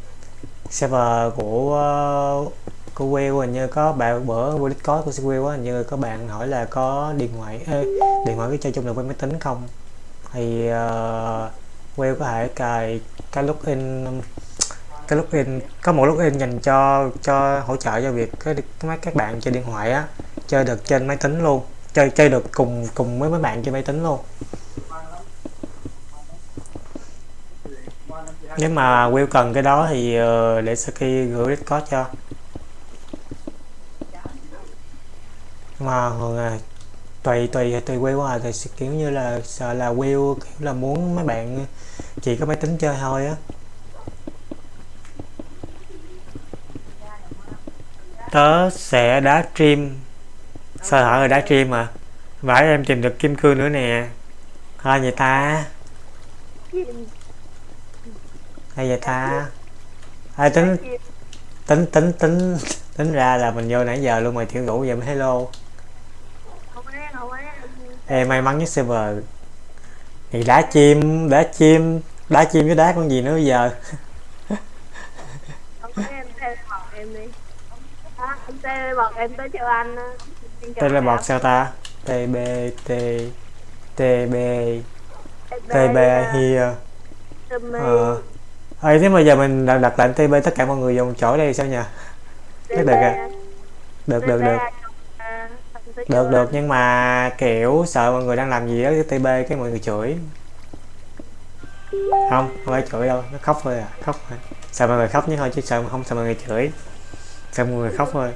server của uh, của Will hình như có bạn bữa của Discord của Will quá hình như có bạn hỏi là có điện thoại ê, điện thoại cái chơi chung được với máy tính không? Thì ờ, uh, Will có thể cài cái login cái login có một login dành cho cho hỗ trợ cho việc cái mấy các bạn chơi điện thoại á chơi được trên máy tính luôn chơi chơi được cùng cùng với mấy bạn trên máy tính luôn. Nếu mà Will cần cái đó thì uh, để Saki gửi Discord cho. Mà thường là tùy tùy tùy quay qua thì kiểu như là sợ là Will kiểu là muốn mấy bạn chỉ có máy tính chơi thôi á. Tớ sẽ đá stream. Sao hở rồi đá stream mà. Vãi em tìm được kim cương nữa nè. Thôi vậy ta? Hay vậy ta? Ai tính tính tính tính tính ra là mình vô nãy giờ luôn mà thiếu ngủ vậy mới hello không ấy không ấy em may mắn nhất server. Thì đá chim đá chim đá chim với đá con gì nữa bây giờ? Ấy em teleport em đi. À, tới anh. Em chào teleport em. sao ta? Tb t tb tb here. Ờ. Ê, thế mà giờ mình đặt, lệnh TB tất cả mọi người dùng chỗ đây sao nhỉ? được à. Được được được được được nhưng mà kiểu sợ mọi người đang làm gì đó TB cái mọi người chửi. Không không phải chửi đâu nó khóc thôi à khóc thôi. Sợ mọi người khóc nhất thôi chứ sợ không sợ mọi người chửi. Sợ mọi người khóc thôi.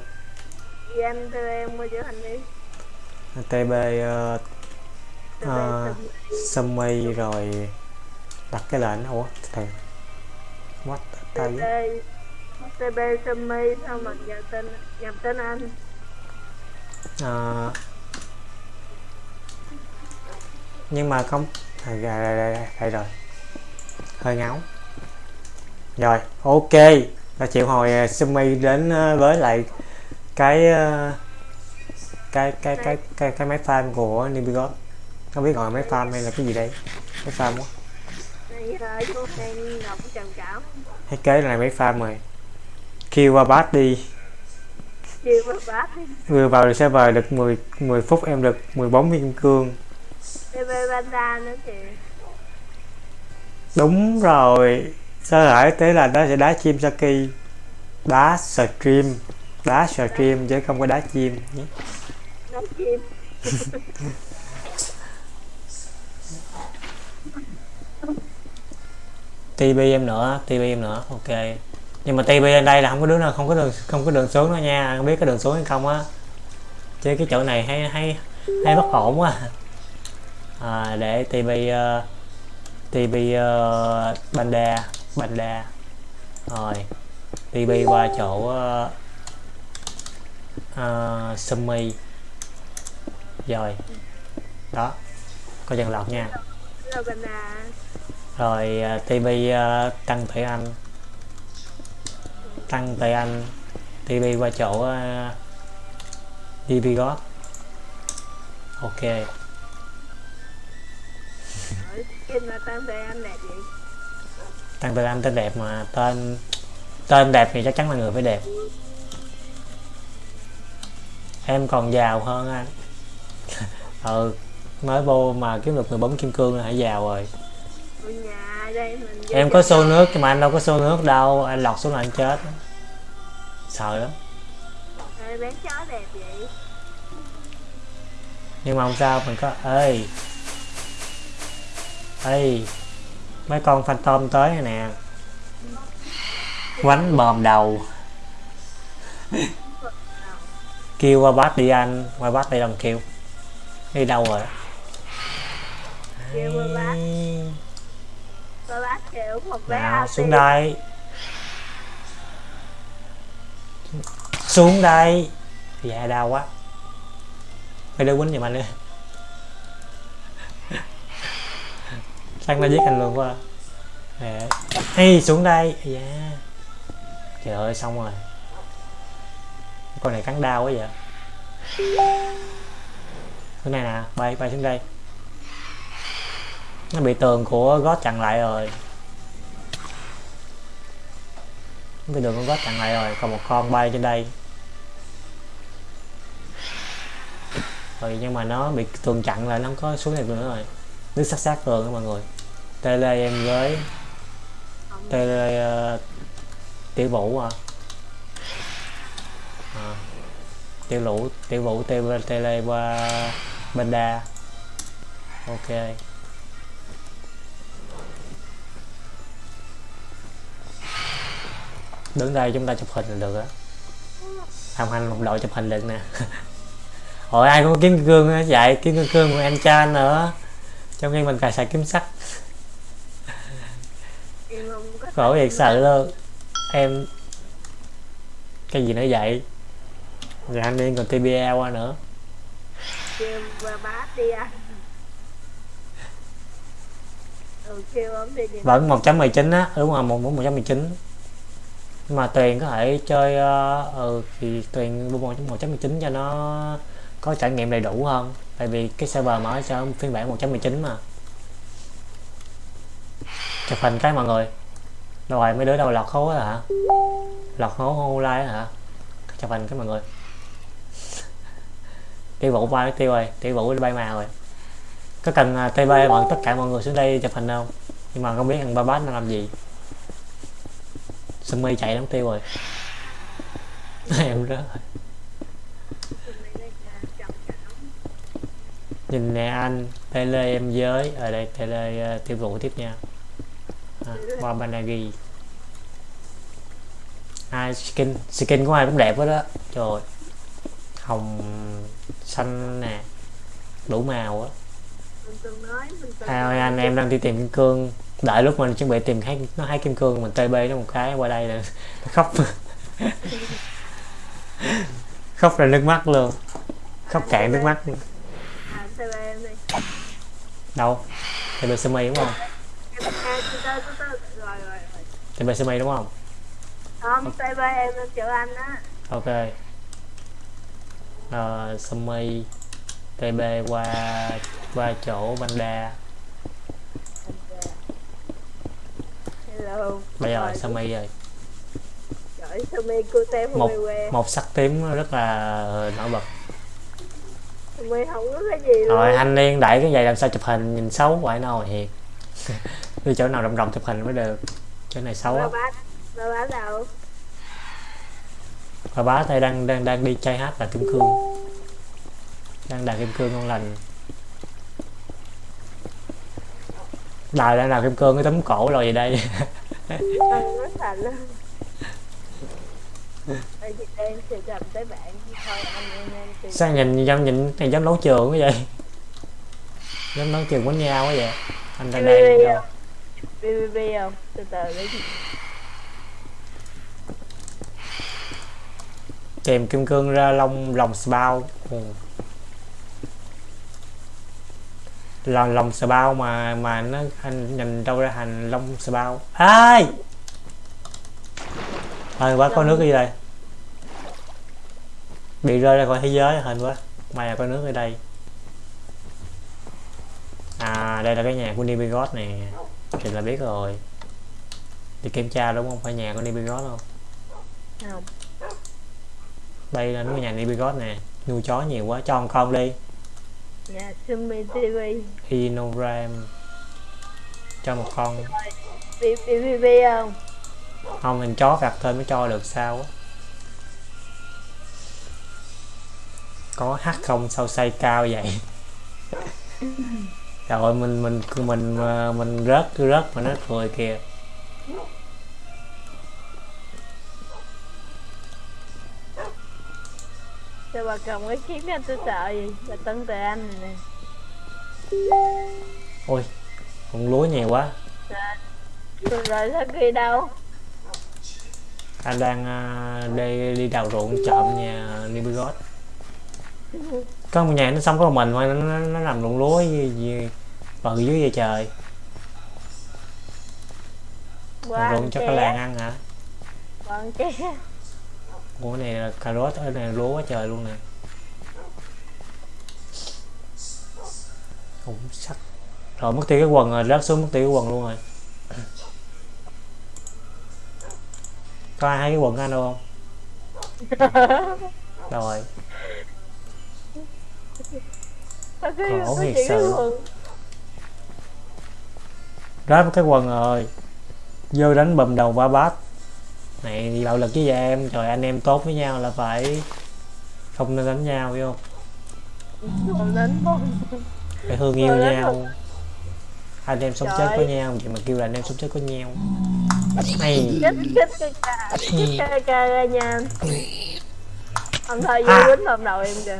Vì em chữa hành đi. TB uh, TB. Sumi. Sumi rồi. Đặt cái lệnh. Ủa thầy. What TB TB Sumi sao mà nhập tên nhập tên anh à, nhưng mà không. À, ra, ra, đây rồi. Hơi ngáo. Rồi ok. Là chịu hồi à, uh, Sumi đến à, với lại cái à, cái cái cái cái cái máy farm của Nibigot không biết gọi là máy farm hay là cái gì đây? Máy farm quá. Bây hay kế là máy farm rồi. Kêu qua bát đi vừa vào được server được 10 10 phút em được 14 viên kim cương TB Banda nữa kìa đúng rồi. Sơ hở thế là nó sẽ đá chim Saki đá stream đá stream chứ không có đá chim. Nhé chim. [laughs] TB em nữa TB em nữa ok nhưng mà TB lên đây là không có đứa nào không có đường không có đường xuống nữa nha. Không biết có đường xuống hay không á. Chứ cái chỗ này hay hay hay bất ổn quá. À, để TB uh, TB uh, Banda Banda rồi TB qua chỗ uh, uh, Sumi. Rồi đó có dần lọt nha. Rồi TB uh, tăng Thủy Anh tăng Thủy Anh TB qua chỗ uh, DB God ok. Tăng về anh tên đẹp mà tên tên đẹp thì chắc chắn là người phải đẹp. Em còn giàu hơn anh. [laughs] Ừ mới vô mà kiếm được 14 kim cương là hãy giàu rồi. Ở nhà đây mình em có xô nước nhưng mà anh đâu có xô nước đâu anh lọt xuống là anh chết. Sợ lắm. Ê, bán chó đẹp vậy. Nhưng mà không sao mình có ê. Ê. Mấy con phantom tới rồi nè. Quánh bòm đầu. Kêu qua bát đi anh qua bát đi đồng kêu. Đi đâu rồi? Kêu qua bát Một nào ao xuống đây. Xuống đây. Dạ đau quá. Phải đưa quýnh giùm anh đi. Sang nó giết anh luôn quá. Nè. Ê, xuống đây. Dạ. Trời ơi xong rồi. Con này cắn đau quá vậy. Cái này nè bay bay xuống đây nó bị tường của gót chặn lại rồi. Nó bị tường của gót chặn lại rồi còn một con bay trên đây. Rồi nhưng mà nó bị tường chặn lại nó không có xuống này nữa rồi. Nước sát sát tường đó mọi người. Tele em với tele uh, tiểu vũ à. à tiểu vũ tiểu vũ tele tele qua banda ok. Đứng đây chúng ta chụp hình là được á. Tham hành một đội chụp hình được nè. [laughs] Ôi ai cũng kiếm kim cương á vậy kiếm kim cương của anh cha nữa. Trong khi mình cài xài kiếm sắt. [laughs] Khổ thiệt sự luôn. Em cái gì nữa vậy? Rồi anh điên còn TBA qua nữa. Kêu đi anh. Ừ kêu ông đi đi. Vẫn 1.19 á đúng rồi một một 1.19 nhưng mà tuyền có thể chơi uh, ừ thì tuyền mua 1.19 cho nó có trải nghiệm đầy đủ hơn. Tại vì cái server mở cho phiên bản 1.19 mà. Chụp hình cái mọi người. Rồi mấy đứa đâu lọt hố hả? Lọt hố hô hả? Chụp hình cái mọi người. [laughs] Tiêu vũ bay tiêu rồi tiêu vũ bay mà rồi. Có cần à, uh, tb bọn tất cả mọi người xuống đây chụp hình không? Nhưng mà không biết thằng ba bát nó làm gì. Sumi chạy đóng tiêu rồi? Em rớt rồi. Nhìn nè anh tele em giới. Ở đây tele uh, ờ, tiêu thụ tiếp nha. À, qua banagi ai skin skin của ai cũng đẹp hết đó trời ơi. hồng xanh nè. Đủ màu á. À, anh em đang đi tìm kim cương đợi lúc mình chuẩn bị tìm thấy nó hai kim cương mình tb nó một cái qua đây là [laughs] khóc. [laughs] Khóc ra nước mắt luôn. Khóc cạn nước mắt luôn. đi đâu tb semi đúng không? Tb semi đúng không? Không tb em chợ anh á. Ok. Uh, Sumi TB qua qua chỗ Banda hello. Bây giờ Sumi rồi Trời Sumi cute một Sumi que một sắc tím rất là nổi bật. Sumi không có cái gì luôn. rồi anh liên đẩy cái giày làm sao chụp hình nhìn xấu vậy nào thiệt đi chỗ nào rộng rộng chụp hình mới được. Chỗ này xấu ba á. bát ba bát đâu và bá tay đang đang đang đi chơi hát là kim cương. Đang đào kim cương ngon lành đào đang đào kim cương cái tấm cổ rồi vậy đây. Tìm [laughs] sao nhìn giống nhìn này giống đấu trường quá vậy? Giống đấu trường quánh nhau quá vậy? Anh đang không? BBB không? Từ từ chị kèm kim cương ra lông lòng bao lòng lòng bao mà mà nó anh nhìn đâu ra thành lông bao. Ai? Hên quá có nước ở đây. Bị rơi ra khỏi thế giới hên quá. May là có nước ở đây. À đây là cái nhà của Nibigot nè. Thì là biết rồi. Đi kiểm tra đúng không? Phải nhà của Nibigot không? không. Đây là cái nhà Nibigot nè. Nuôi chó nhiều quá, cho con con đi nhà Sumi TV Inoram Cho một con. BBB không? Không, mình chó vặt thôi mới cho được sao á. Có hát không sao xây cao vậy? [laughs] Trời ơi, mình mình mình mình, mình rớt cứ rớt mà nó cười kìa Sao bà cầm cái kiếm anh tôi sợ gì? Bà tân từ anh này nè. Ôi, con lúa nhiều quá. Rồi rồi sao kia đâu? Anh đang à, đi, đi đào ruộng trộm nhà Nibigot Có một nhà nó sống có một mình thôi, nó, nó, nó làm ruộng lúa gì, gì bự dưới vậy trời. Qua ruộng cho cái làng ăn hả? Còn che Ủa này là cà rốt ở này lúa quá trời luôn nè. Cũng sắc. Rồi mất tiêu cái quần rồi, rớt xuống mất tiêu cái quần luôn rồi. Có ai thấy cái quần anh đâu không? [laughs] Rồi. Khổ thiệt sự. rớt cái quần rồi. Vô đánh bầm đầu ba bát Này bạo lực với vậy em? Trời anh em tốt với nhau là phải Không nên đánh nhau hiểu không? Đến bông Phải thương yêu đánh nhau. Anh em sống Trời chết có nhau Vậy mà kêu là anh em sống chết có nhau. Này. Chết chết cái ca. Chết cái ca ra nha. Ông thôi À. vô quýnh vào đầu em kìa.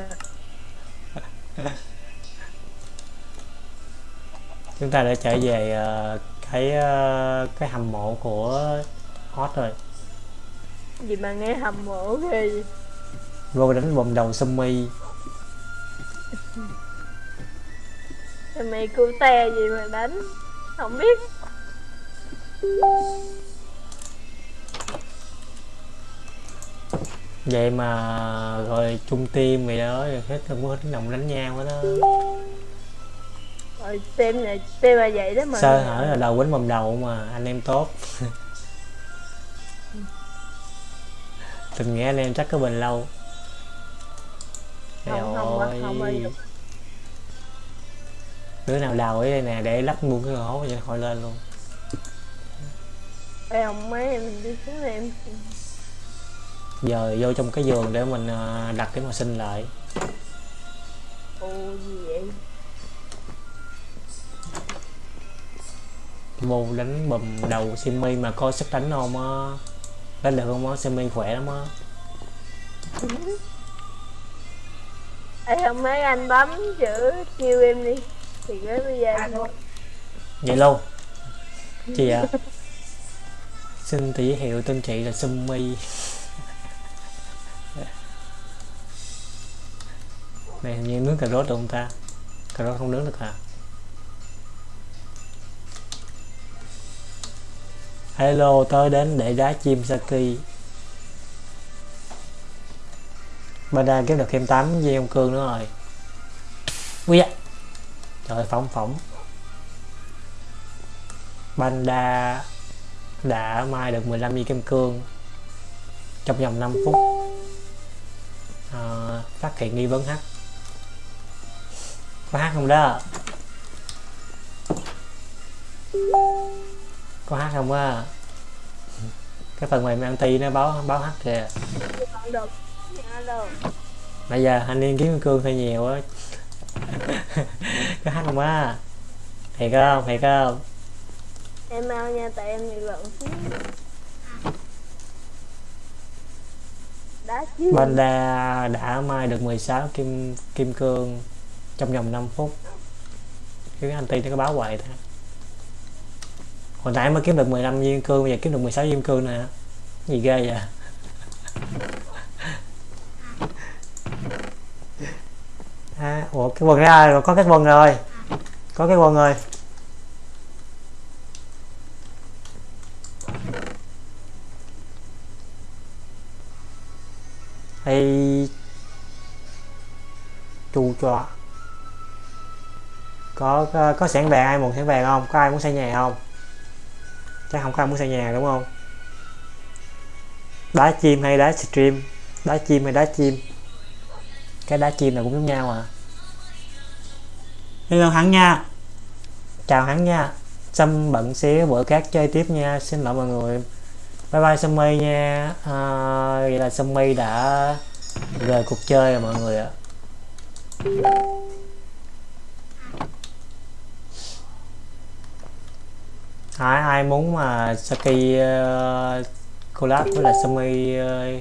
Chúng ta đã trở về ờ, cái ờ, cái hầm mộ của hot rồi Gì mà nghe hầm mộ ghê vậy? vô đánh vòng đầu sumi Sao mày cu te gì mà đánh? Không biết. Vậy mà rồi chung team vậy đó rồi hết không có hết đồng đánh nhau hết đó Rồi tem này tem là vậy đó mà. Sơ hở là đầu quýnh vòng đầu mà anh em tốt [laughs] nghĩa anh em chắc có bền lâu. Không, không, ơi. không giờ. đứa nào đào ở đây nè để lắp luôn cái hố cho khỏi lên luôn. Ê ông mấy em đi xuống em giờ vô trong cái giường để mình ờ, đặt cái mà sinh lại. Ồ gì vậy? Vô đánh bùm đầu simi mà coi sức đánh không á đánh được không á? Simi khỏe lắm á. Ê ông mấy anh bấm chữ kêu em đi. Thì cái bây giờ vậy luôn chị ạ. Xin tỷ hiệu tên chị là simi này hình như nướng cà rốt được không ta? Cà rốt không nướng được hả hello tới đến để đá chim saki. Banda kiếm được thêm 8 dây ông cương nữa rồi. Ui da. Trời ơi, phỏng phỏng. Banda đã mai được 15 dây kim cương trong vòng 5 phút. À, phát hiện nghi vấn hát có hát không đó? Có hát không á? Cái phần mềm anti nó báo báo hát kìa. Bây giờ anh liên kiếm cương hơi nhiều á [laughs] có hát không á? Thiệt không? Thiệt không? Em mau nha tại em bị lộn xíu. Đá chứ. Banda đã mai được 16 kim kim cương trong vòng 5 phút. Cái anti nó có báo hoài thôi hồi nãy mới kiếm được 15 viên cương bây giờ kiếm được 16 viên cương nè. Gì ghê vậy? À, ủa cái quần ra rồi có cái quần rồi. Có cái quần rồi. Hay chu cho có có, có sẵn vàng ai muốn sẵn vàng không? Có ai muốn xây nhà không? Chắc không có ai muốn xây nhà đúng không? Đá chim hay đá stream? Đá chim hay đá chim? Cái đá chim là cũng giống nhau à? Hello hắn nha. Chào hắn nha. Xâm bận xíu bữa khác chơi tiếp nha. Xin lỗi mọi người. Bye bye Summy nha. À, vậy là Summy đã rời cuộc chơi rồi mọi người ạ. Ai ai muốn mà Saki uh, collab với lại Sumi uh, ờ,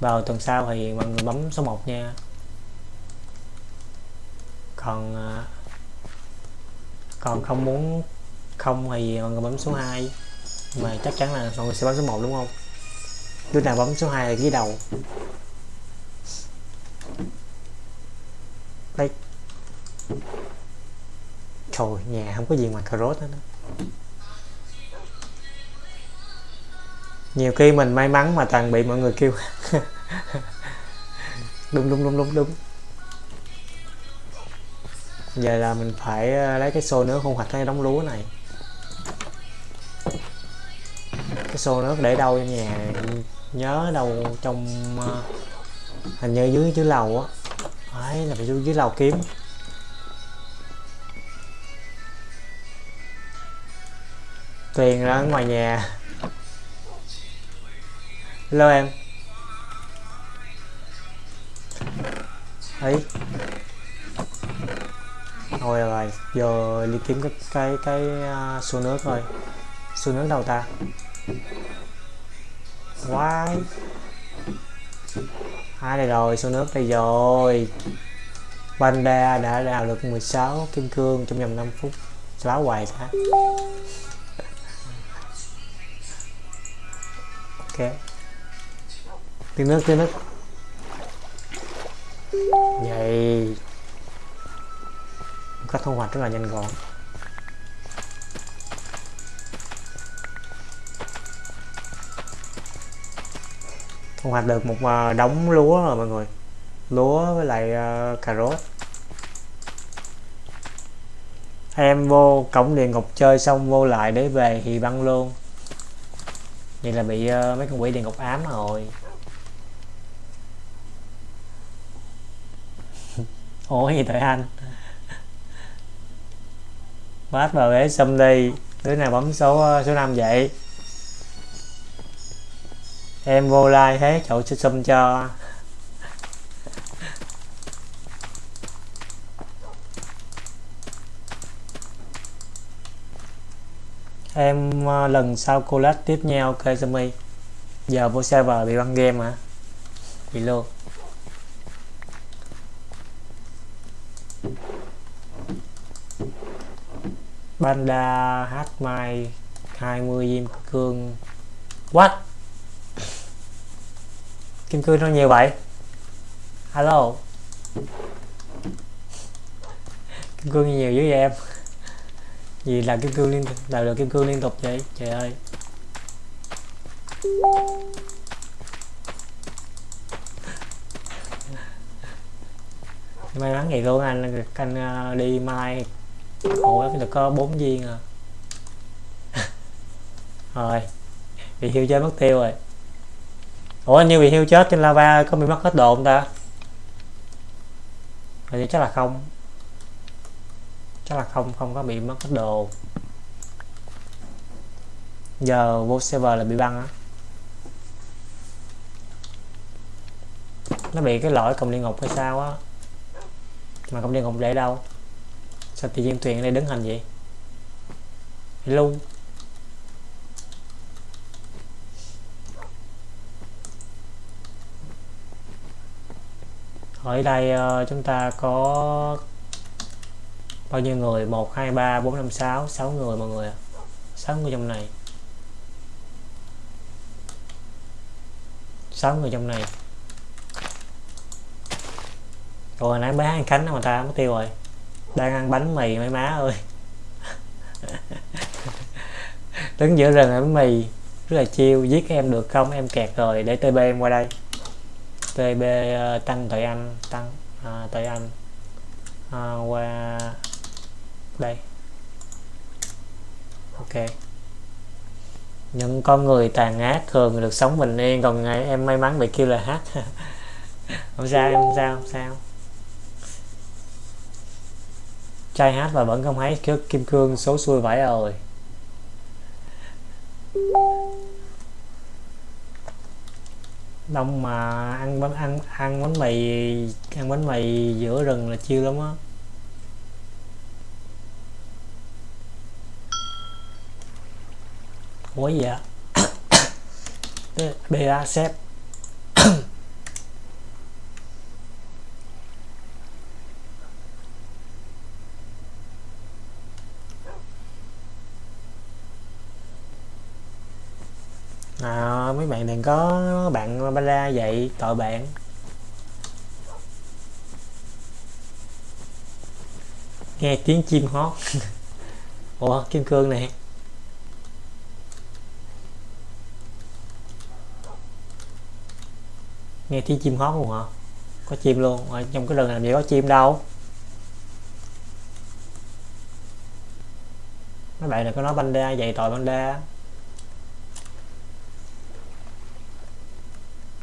vào tuần sau thì mọi người bấm số 1 nha. Còn uh, còn không muốn không thì mọi người bấm số 2 mà chắc chắn là mọi người sẽ bấm số 1 đúng không? Đứa nào bấm số 2 là ghi đầu. Đây trời nhà không có gì ngoài cà rốt hết đó. Nhiều khi mình may mắn mà toàn bị mọi người kêu. [laughs] Đúng đúng đúng đúng đúng. Giờ là mình phải ờ, lấy cái xô nước không hoạch cái đống lúa này. Cái xô nước để đâu trong nhà nhớ đâu trong uh, hình như dưới dưới lầu á. Phải là phải dưới, dưới lầu kiếm. Tiền ra ngoài nhà hello em. Ấy thôi rồi giờ đi kiếm cái cái cái uh, xô nước rồi. Xô nước đâu ta? Quái. Hai đây rồi xô nước đây rồi. Panda đã đào được 16 kim cương trong vòng 5 phút. Xóa hoài ta? Ok tiếng nước tiếng nước. Vậy có thu hoạch rất là nhanh gọn. Thu hoạch được một à, đống lúa rồi mọi người. Lúa với lại uh, cà rốt. Em vô cổng địa ngục chơi xong vô lại để về thì băng luôn. Vậy là bị uh, mấy con quỷ địa ngục ám rồi. Ủa, gì tại anh? Bát vào ghế xâm đi. Đứa nào bấm số ờ, số 5 vậy? Em vô like thế cậu sẽ xâm cho. Em ờ, lần sau collab tiếp nhau ok Sammy giờ vô server bị băng game hả? Bị luôn. Panda hát mai 20 diêm cương. What? Kim cương nó nhiều vậy? Alo? Kim cương nhiều dữ vậy em? Gì là kim cương liên tục, Là được kim cương liên tục vậy? Trời ơi. May mắn vậy luôn anh anh à, đi mai ủa được có bốn viên à? [laughs] Rồi, bị hiu chết mất tiêu rồi. Ủa như bị hiu chết trên lava có bị mất hết đồ không ta? Vậy chắc là không. Chắc là không không có bị mất hết đồ. Giờ vô server là bị băng á. Nó bị cái lỗi công địa ngục hay sao á? Mà công địa ngục để đâu? Sao tự nhiên thuyền ở đây đứng hình vậy? Hello. Ở đây uh, chúng ta có bao nhiêu người? 1 2 3 4 5 6 6 người mọi người 6 người trong này. 6 người trong này. Rồi nãy bé ăn Khánh mà ta mất tiêu rồi? Đang ăn bánh mì mấy má ơi. Đứng giữa rừng bánh mì rất là chiêu giết em được không? Em kẹt rồi. Để tb em qua đây. Tb uh, ờ, tăng tội anh. Tăng ờ, uh, tội anh. Uh, qua đây. Ok. Những con người tàn ác thường được sống bình yên còn ngày em may mắn bị kêu là hát. [laughs] Không sao em không sao không sao. Trai hát và vẫn không thấy kim cương số xuôi vãi rồi. Đông mà ăn bánh ăn ăn bánh mì ăn bánh mì giữa rừng là chiêu lắm á. Ủa gì ạ? [coughs] Ba sếp à, mấy bạn đừng có bạn ba la vậy tội bạn. Nghe tiếng chim hót. [laughs] Ủa kim cương này nghe tiếng chim hót luôn hả? Có chim luôn. Ở trong cái rừng làm gì có chim đâu. Mấy bạn đừng có nói banh đa vậy tội banh đa.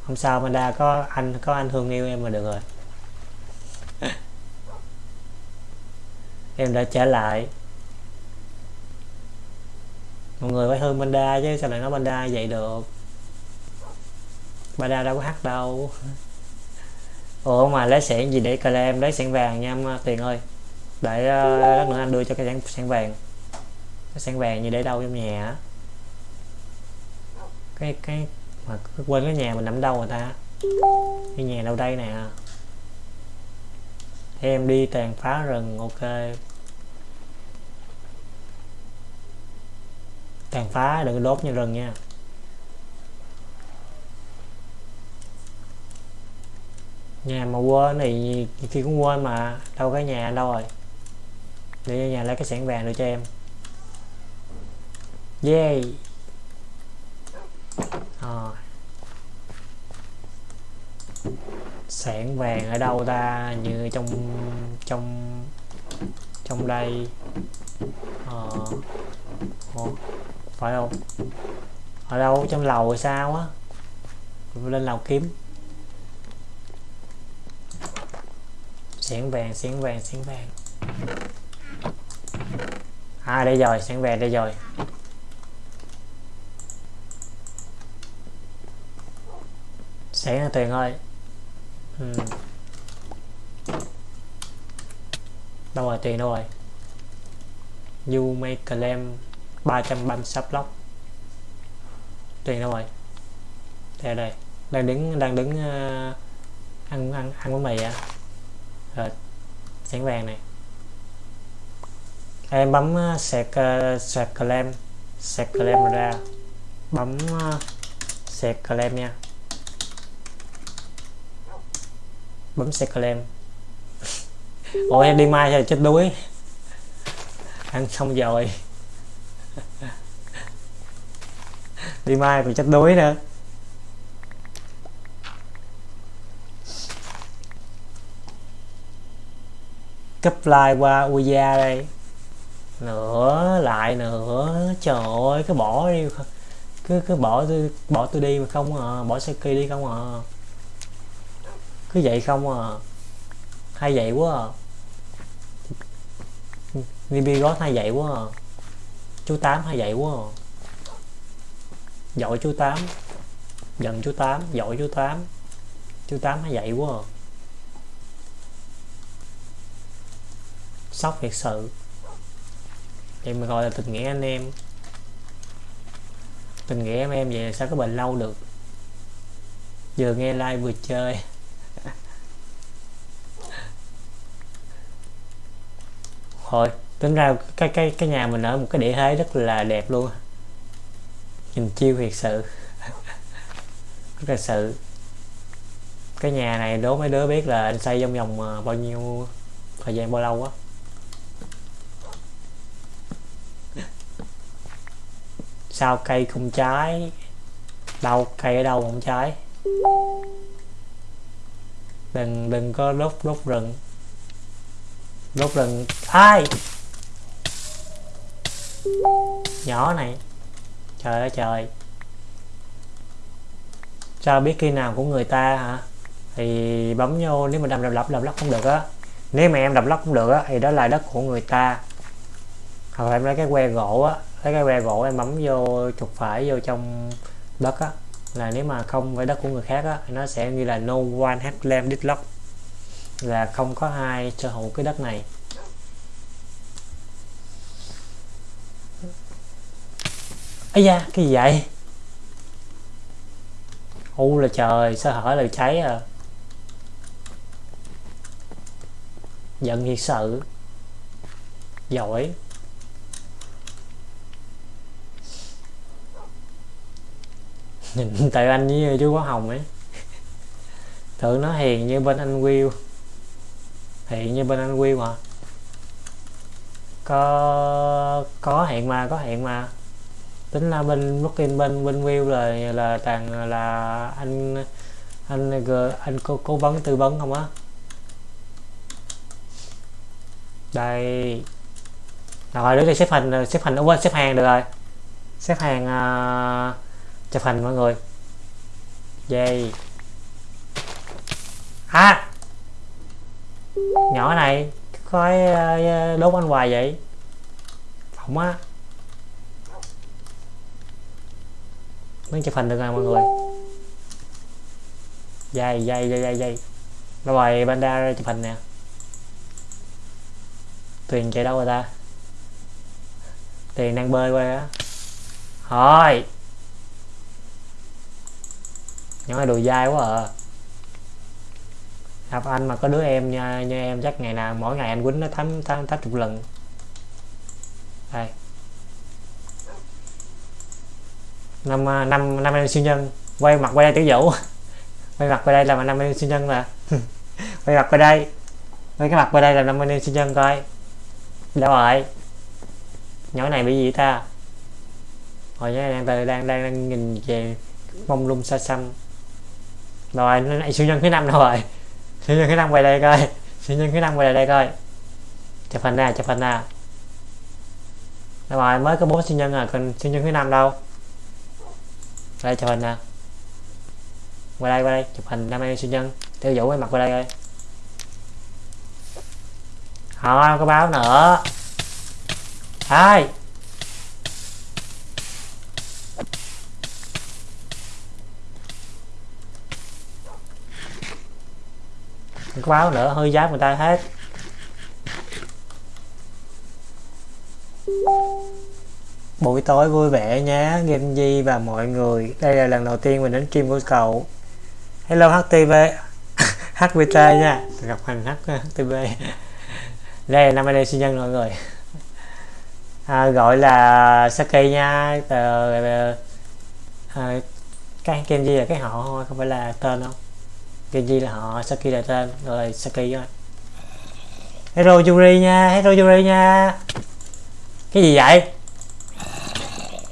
Không sao Manda có anh có anh thương yêu em mà được rồi. [laughs] Em đã trở lại. Mọi người phải thương Manda chứ sao lại nói Manda vậy được? Manda đâu có hát đâu. Ủa mà lấy sẻn gì để cờ em lấy sẻn vàng nha em Tiền ơi. Để uh, lát nữa anh đưa cho cái sẻn, sẻn vàng. Cái sẻn vàng như để đâu trong nhà cái cái mà quên cái nhà mình nằm đâu rồi ta? Cái nhà đâu đây nè? Em đi tàn phá rừng, ok. Tàn phá đừng đốt như rừng nha. Nhà mà quên thì khi cũng quên mà, đâu cái nhà đâu rồi. Để nhà lấy cái sẻn vàng được cho em. Yeah rồi. Sẻn vàng ở đâu ta? Như trong trong trong đây. Ờ. Ủa, phải không? Ở đâu? Trong lầu hay sao á? Lên lầu kiếm. Sẻn vàng sẻn vàng sẻn vàng. À đây rồi sẻn vàng đây rồi. Sẽ là tiền thôi, ừ. đâu rồi tiền đâu rồi? You make claim 336 block. Tiền đâu rồi? Đây đây. Đang đứng đang đứng uh, ăn ăn ăn bánh mì à? Rồi sáng vàng này. Em bấm uh, sạc uh, sạc claim sạc claim ra. Bấm uh, sạc claim nha. Bấm xe claim. Ôi em đi mai rồi chết đuối. Ăn xong rồi. Đi mai còn chết đuối nữa. Cấp like qua Uya đây. Nữa lại nữa trời ơi, cứ bỏ đi. Cứ cứ bỏ tôi bỏ tôi đi mà không à bỏ Saki đi không à cứ vậy không à. Hay vậy quá à. Nibi gót hay vậy quá à. Chú tám hay vậy quá à. Giỏi chú tám. Giận chú tám, giỏi chú tám. Chú tám hay vậy quá à. Sốc thiệt sự. Vậy mà gọi là tình nghĩa anh em. Tình nghĩa em em vậy sao có bệnh lâu được. Vừa nghe like vừa chơi. Thôi, tính ra cái cái cái nhà mình ở một cái địa thế rất là đẹp luôn nhìn chiêu thiệt sự. [laughs] Rất là sự. Cái nhà này đố mấy đứa biết là anh xây trong vòng ờ, bao nhiêu thời gian, bao lâu á? Sao cây không trái đâu, cây ở đâu không trái đừng đừng có đốt đốt rừng đốt lần ai nhỏ này. Trời ơi, trời. Sao biết khi nào của người ta hả? Thì bấm vô, nếu mà đầm đập lắp đập lắp không được á. Nếu mà em đập lắp không được á, thì đó là đất của người ta. Hoặc là em lấy cái que gỗ á, lấy cái que gỗ em bấm vô, trục phải vô trong đất á. Là nếu mà không phải đất của người khác á, nó sẽ như là no one has land this lock là không có ai sở hữu cái đất này. Ấy da, cái gì vậy? U là trời sơ hở là cháy à? Giận thiệt sự. Giỏi. Nhìn [laughs] tại anh với chú có hồng ấy. Tưởng nó hiền như bên anh Will thì như bên anh Will mà. Có có hẹn mà có hẹn mà. Tính là bên Brooklyn bên bên Will là là toàn là anh anh anh cố, cố vấn tư vấn không á. Đây. Rồi đứa đi xếp hình xếp hình quên xếp hàng được rồi. Xếp hàng uh, chụp hình mọi người. Dây à! Nhỏ này khói ờ, ờ, đốt anh hoài vậy? Không á. Mới chụp hình được rồi, mọi người. Dây dây dây dây dây. Rồi banda chụp hình nè. Tuyền chạy đâu rồi ta? Tiền đang bơi qua á. Thôi. Nhỏ này đồ dai quá à gặp anh mà có đứa em nha như em chắc ngày nào, mỗi ngày anh quýnh nó tám tám tám chục lần. Đây. Năm à, năm năm em siêu nhân. Quay mặt quay đây tiểu vũ. [laughs] Quay mặt qua đây là năm em siêu nhân mà. [laughs] Quay mặt qua đây. Quay cái mặt qua đây là năm em siêu nhân coi. Đâu rồi? Nhỏ này bị gì ta? Hồi nhá đang đang đang đang nhìn về mông lung xa xăm. Rồi này siêu nhân thứ năm đâu rồi siêu nhân thứ năm quay đây coi. Siêu nhân thứ năm quay đây coi. Chụp hình nè chụp hình nè đâu rồi, mới có bốn siêu nhân à? Còn siêu nhân thứ năm đâu? Đây chụp hình nè qua đây qua đây chụp hình năm em siêu nhân. Tiêu vũ cái mặt qua đây coi. Không có báo nữa. Hai không có báo nữa hơi giáp người ta hết. Buổi tối vui vẻ nhé game di và mọi người. Đây là lần đầu tiên mình đến stream của cậu. Hello htv hvt [laughs] nha. Gặp hành htv đây là năm anh sinh nhân mọi người. À, gọi là saki nha. Tờ à, cái game di là cái họ thôi không phải là tên không Kenji là họ Saki là tên rồi Saki rồi Hero Yuri nha Hero Yuri nha. Cái gì vậy?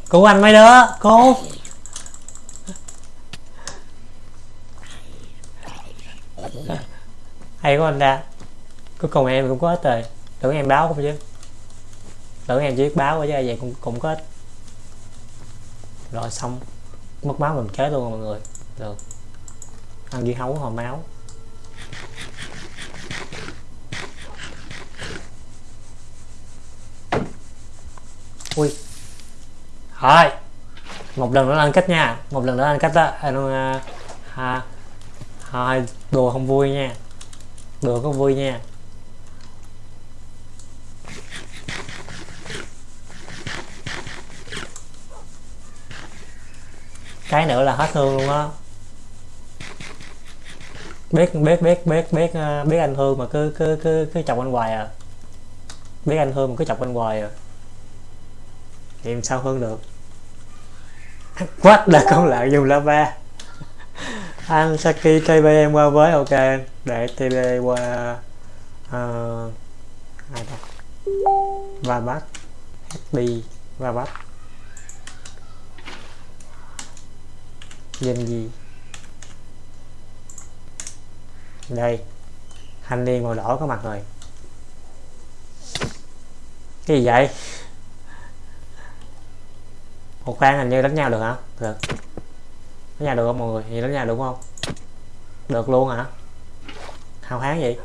Cứu anh mấy đứa, cô? Hay quá anh ra cuối cùng em cũng có ích rồi. Tưởng em báo không chứ. Tưởng em chỉ biết báo quá chứ vậy cũng cũng có ích. Rồi xong. Mất máu mình chết luôn mọi người. Được ăn dưa hấu hồi máu. Ui. Thôi. Một lần nữa ăn cách nha. Một lần nữa ăn cách đó anh à, à, à, đùa không vui nha. Đùa có vui nha. Cái nữa là hết thương luôn á biết biết biết biết biết ờ, biết anh thương mà cứ cứ cứ cứ chọc anh hoài à. Biết anh thương mà cứ chọc anh hoài à. Thì em sao hơn được? [laughs] Quát là con lợn dùng lava [laughs] anh Saki TB em qua với ok. Để TB qua uh, ờ, ai đó và bắt HB và bắt danh gì? Đây. Thanh niên màu đỏ có mặt rồi. Cái gì vậy? Một khoan hình như đánh nhau được hả? Được. Đánh nhau được không mọi người? Thì đánh nhau đúng không? Được luôn hả? Hào hán vậy?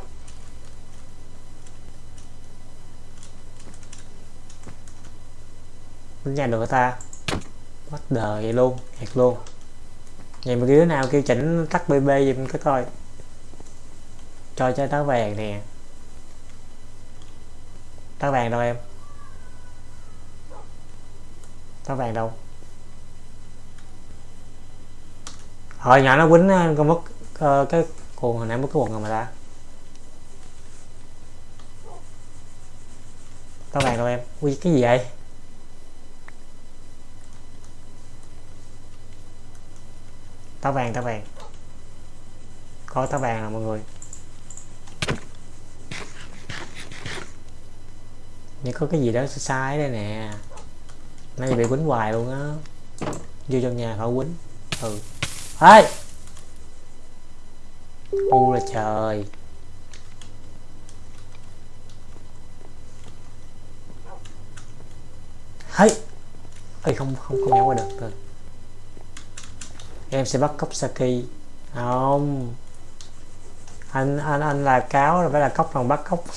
Đánh nhau được ta? Bắt đời vậy luôn? Thiệt luôn. Vậy mà đứa nào kêu chỉnh tắt bb giùm cái coi cho chơi tá vàng nè. Tá vàng đâu em? Tá vàng đâu? Hồi nhỏ nó quýnh ờ, con mất uh, ờ, cái cuồng hồi nãy mất cái quần rồi mà ta. Tá vàng đâu em? Ui cái gì vậy? Tá vàng tá vàng. Có tá vàng nè mọi người. Nhưng có cái gì đó sai đây nè. Nay bị quýnh hoài luôn á. Vô trong nhà khỏi quýnh. Ừ. Ê! U là trời. Hey! Ơi không không không nhảy qua được. Rồi em sẽ bắt cốc saki. Không. Anh anh anh là cáo rồi phải là cốc còn bắt cốc [laughs]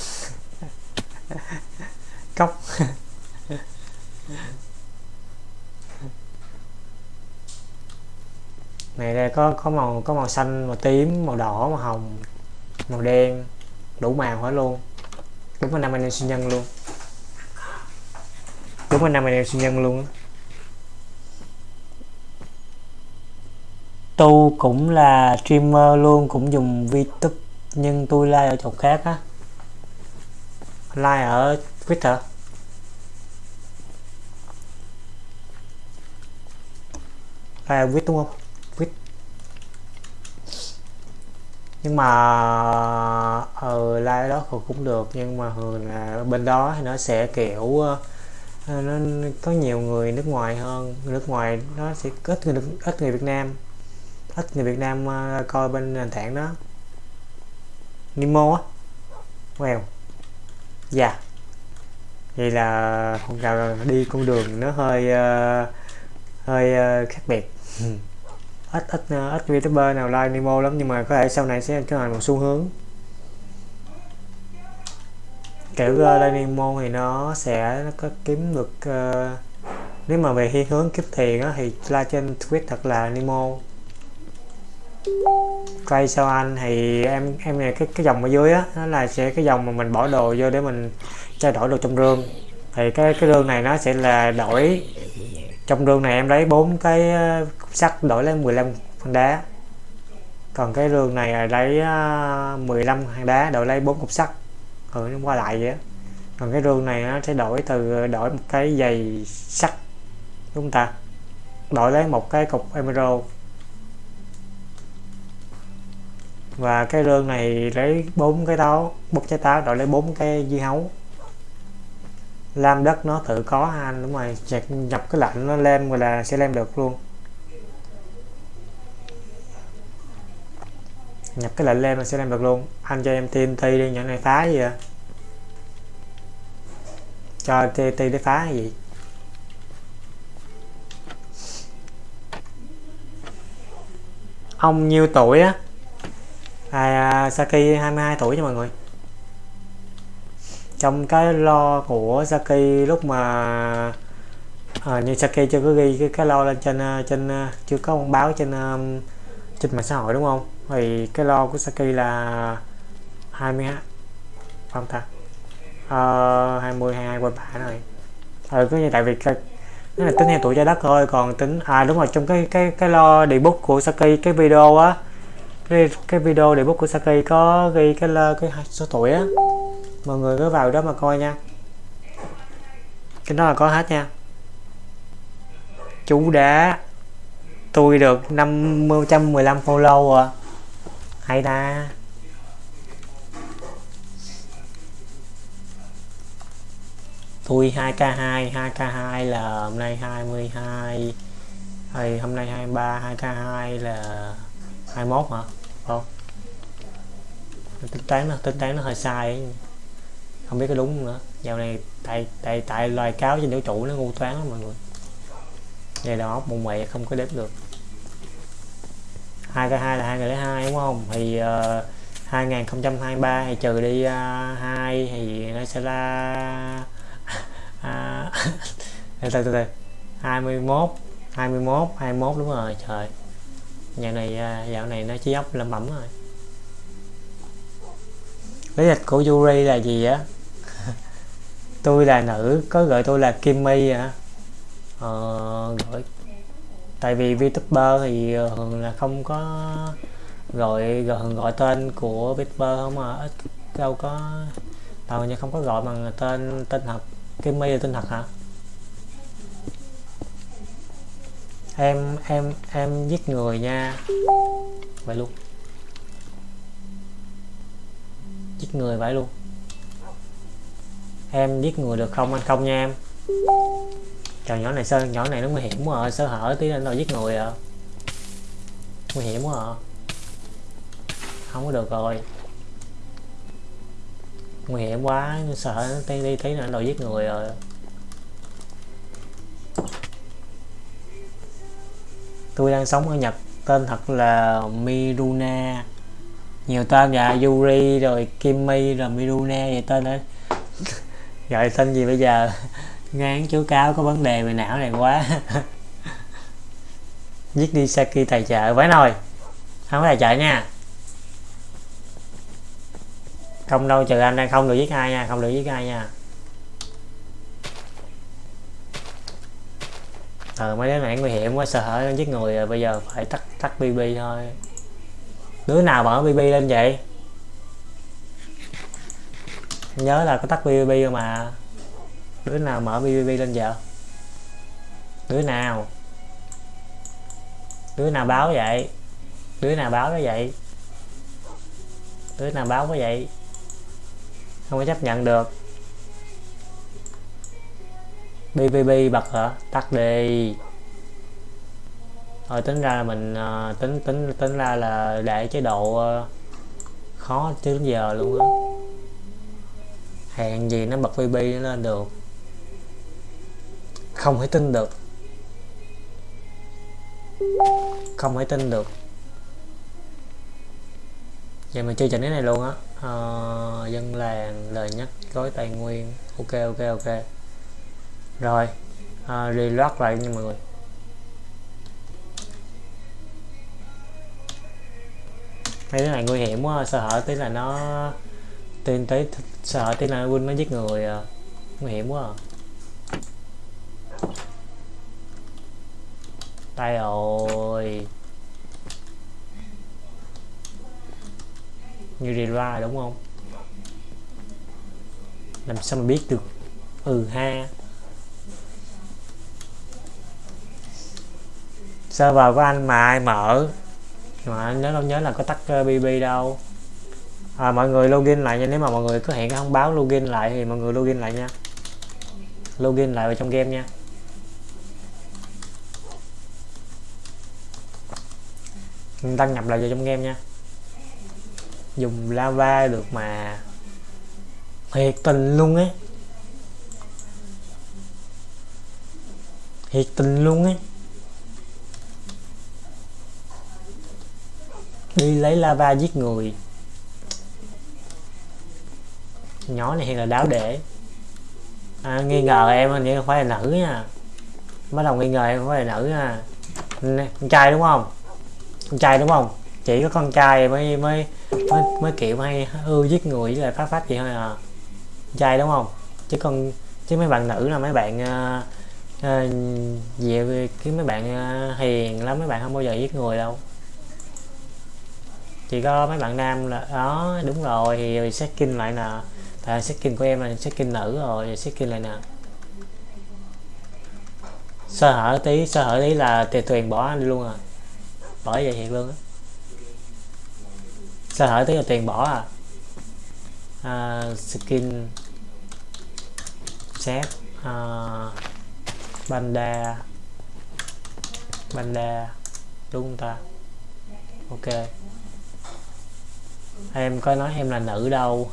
cốc. Này đây, có có màu có màu xanh, màu tím, màu đỏ, màu hồng, màu đen, đủ màu hết luôn. Đúng là năm anh em sinh nhân luôn. Đúng là năm anh em sinh nhân luôn tu cũng là streamer luôn, cũng dùng VTube nhưng tôi like ở chỗ khác á. Like ở Twitter. Like viết đúng không? Viết. Nhưng mà ờ lại đó cũng được nhưng mà thường là bên đó thì nó sẽ kiểu ờ, ờ, nó có nhiều người nước ngoài hơn. Nước ngoài nó sẽ ít người ít người Việt Nam. Ít người Việt Nam uh, coi bên nền tảng đó. Nemo á. Wow. Dạ. Yeah. vậy là con gà đi con đường nó hơi uh, hơi uh, khác biệt. Ừ. ít ít ờ, ít youtuber nào like Nemo lắm nhưng mà có thể sau này sẽ trở thành một xu hướng. Kiểu uh, like Nemo thì nó sẽ nó có kiếm được uh, nếu mà về thiên hướng kiếm tiền á thì like trên Twitch thật là Nemo. Quay sau anh thì em em này cái cái dòng ở dưới á nó là sẽ cái dòng mà mình bỏ đồ vô để mình trao đổi đồ trong rương thì cái cái rương này nó sẽ là đổi trong rương này em lấy bốn cái ờ, sắt đổi lấy 15 hòn đá. Còn cái rương này lấy ờ, 15 hòn đá đổi lấy bốn cục sắt. Ừ nó qua lại vậy còn cái rương này nó sẽ đổi từ ờ, đổi một cái giày sắt, đúng không ta? Đổi lấy một cái cục emerald và cái rương này lấy bốn cái táo bốn trái táo đổi lấy bốn cái dưa hấu lam đất nó tự có anh đúng rồi. Nhập, nhập cái lạnh nó lên rồi là sẽ lên được luôn. Nhập cái lệnh lên là sẽ làm được luôn. Anh cho em TNT đi nhỏ này phá gì vậy? Cho TNT để phá hay gì? Ông nhiêu tuổi á? À, Saki 22 tuổi nha mọi người trong cái lo của Saki lúc mà à, như Saki chưa có ghi cái, cái lo lên trên à, trên à, chưa có thông báo trên à, trên mạng xã hội đúng không? Thì cái lo của Saki là 20 không ta? Uh, 20 22 qua bả rồi. Ờ cứ như tại vì cái nó là tính theo tuổi trái đất thôi còn tính à đúng rồi trong cái cái cái lo debug của Saki cái video á cái, cái video debug của Saki có ghi cái cái số tuổi á mọi người cứ vào đó mà coi nha. Cái đó là có hết nha. Chú đã tôi được 515 follow à hay ta. Tôi 2k2 2k2 là hôm nay 22 thì hôm nay 23 2k2 là 21 hả? Không. Tính toán nó tính toán nó hơi sai ấy không biết có đúng không nữa dạo này tại tại tại loài cáo trên vũ trụ nó ngu toán lắm mọi người. Ngày đó bụng mẹ không có đếm được. Hai cái hai là hai người hai đúng không? Thì ờ, uh, 2023 thì trừ đi uh, thì nó sẽ là uh, [laughs] [laughs] từ từ từ. 21 21 21 đúng rồi trời. Nhà này ờ, dạo này nó chỉ ốc lẩm bẩm rồi. Lý lịch của Yuri là gì á? Tôi là nữ có gọi tôi là kim my hả? Ờ, gọi tại vì VTuber thì ờ, thường là không có gọi gọi, gọi tên của VTuber không mà ít đâu có tao như không có gọi bằng tên tên thật. Kim my là tên thật hả? Em em em giết người nha. Vậy luôn. Giết người vậy luôn em giết người được không anh? Không nha em. Trời, nhỏ này sơn nhỏ này nó nguy hiểm quá à. Sơ hở tí lên rồi giết người à. Nguy hiểm quá à. Không có được rồi. Nguy hiểm quá sợ nó tí đi tí nữa rồi giết người rồi. Tôi đang sống ở Nhật, tên thật là Miruna. Nhiều tên dạ Yuri rồi Kimmy rồi Miruna, vậy tên đấy [laughs] Dạ, gọi tên gì bây giờ? Ngán chú cáo có vấn đề về não này quá. Giết đi Saki tài trợ. Với nồi. Không có tài trợ nha. Không đâu, trừ anh đang không được giết ai nha, không được giết ai nha. Ờ mấy đứa này nguy hiểm quá, sợ hãi, giết người rồi bây giờ phải tắt tắt bb thôi. Đứa nào mở bb lên vậy? Nhớ là có tắt bb mà đứa nào mở bb lên giờ đứa nào? Đứa nào báo vậy? Đứa nào báo cái vậy? Đứa nào báo cái vậy? Không có chấp nhận được. BBB bật hả? Tắt đi. Rồi tính ra là mình uh, tính tính tính ra là để chế độ uh, khó chứ đến giờ luôn á hẹn gì nó bật BB nó lên được. Không thể tin được. Không thể tin được. Giờ mình chơi trận cái này luôn á. À, dân làng lời nhắc gói tài nguyên. Ok ok ok. Rồi à, reload lại nha mọi người. Mấy cái này nguy hiểm quá sợ hở tí là nó tin tới sợ tí là win nó giết người à. nguy hiểm quá à. tay rồi. Như ra đúng không? Làm sao mà biết được? Ừ ha. Server của anh mà ai mở? Mà anh nhớ đâu nhớ là có tắt ờ, bb đâu à, mọi người login lại nha. Nếu mà mọi người có hẹn cái thông báo login lại thì mọi người login lại nha. Login lại vào trong game nha. Đăng nhập lại vào trong game nha. Dùng lava được mà thiệt tình luôn ấy. Thiệt tình luôn ấy. Đi lấy lava giết người. Nhỏ này hiện là đáo để à, nghi ngờ em hình như phải là nữ nha. Bắt đầu nghi ngờ em phải là nữ nha. Con trai đúng không? Con trai đúng không? Chỉ có con trai mới mới mới, mới kiểu hay ưa giết người với lại phá phát gì thôi à. Con trai đúng không? Chứ con chứ mấy bạn nữ là mấy bạn uh, uh, về cái mấy bạn uh, hiền lắm mấy bạn không bao giờ giết người đâu. Chỉ có mấy bạn nam là đó đúng rồi thì skin lại là tại skin của em là skin nữ rồi skin này nè. Sơ hở tí sơ hở tí là tiền tuyền bỏ anh luôn à. Bỏ vậy thiệt luôn á. Sơ hở tí là tiền bỏ à, à skin set à, banda banda đúng không ta? Ok. Em có nói em là nữ đâu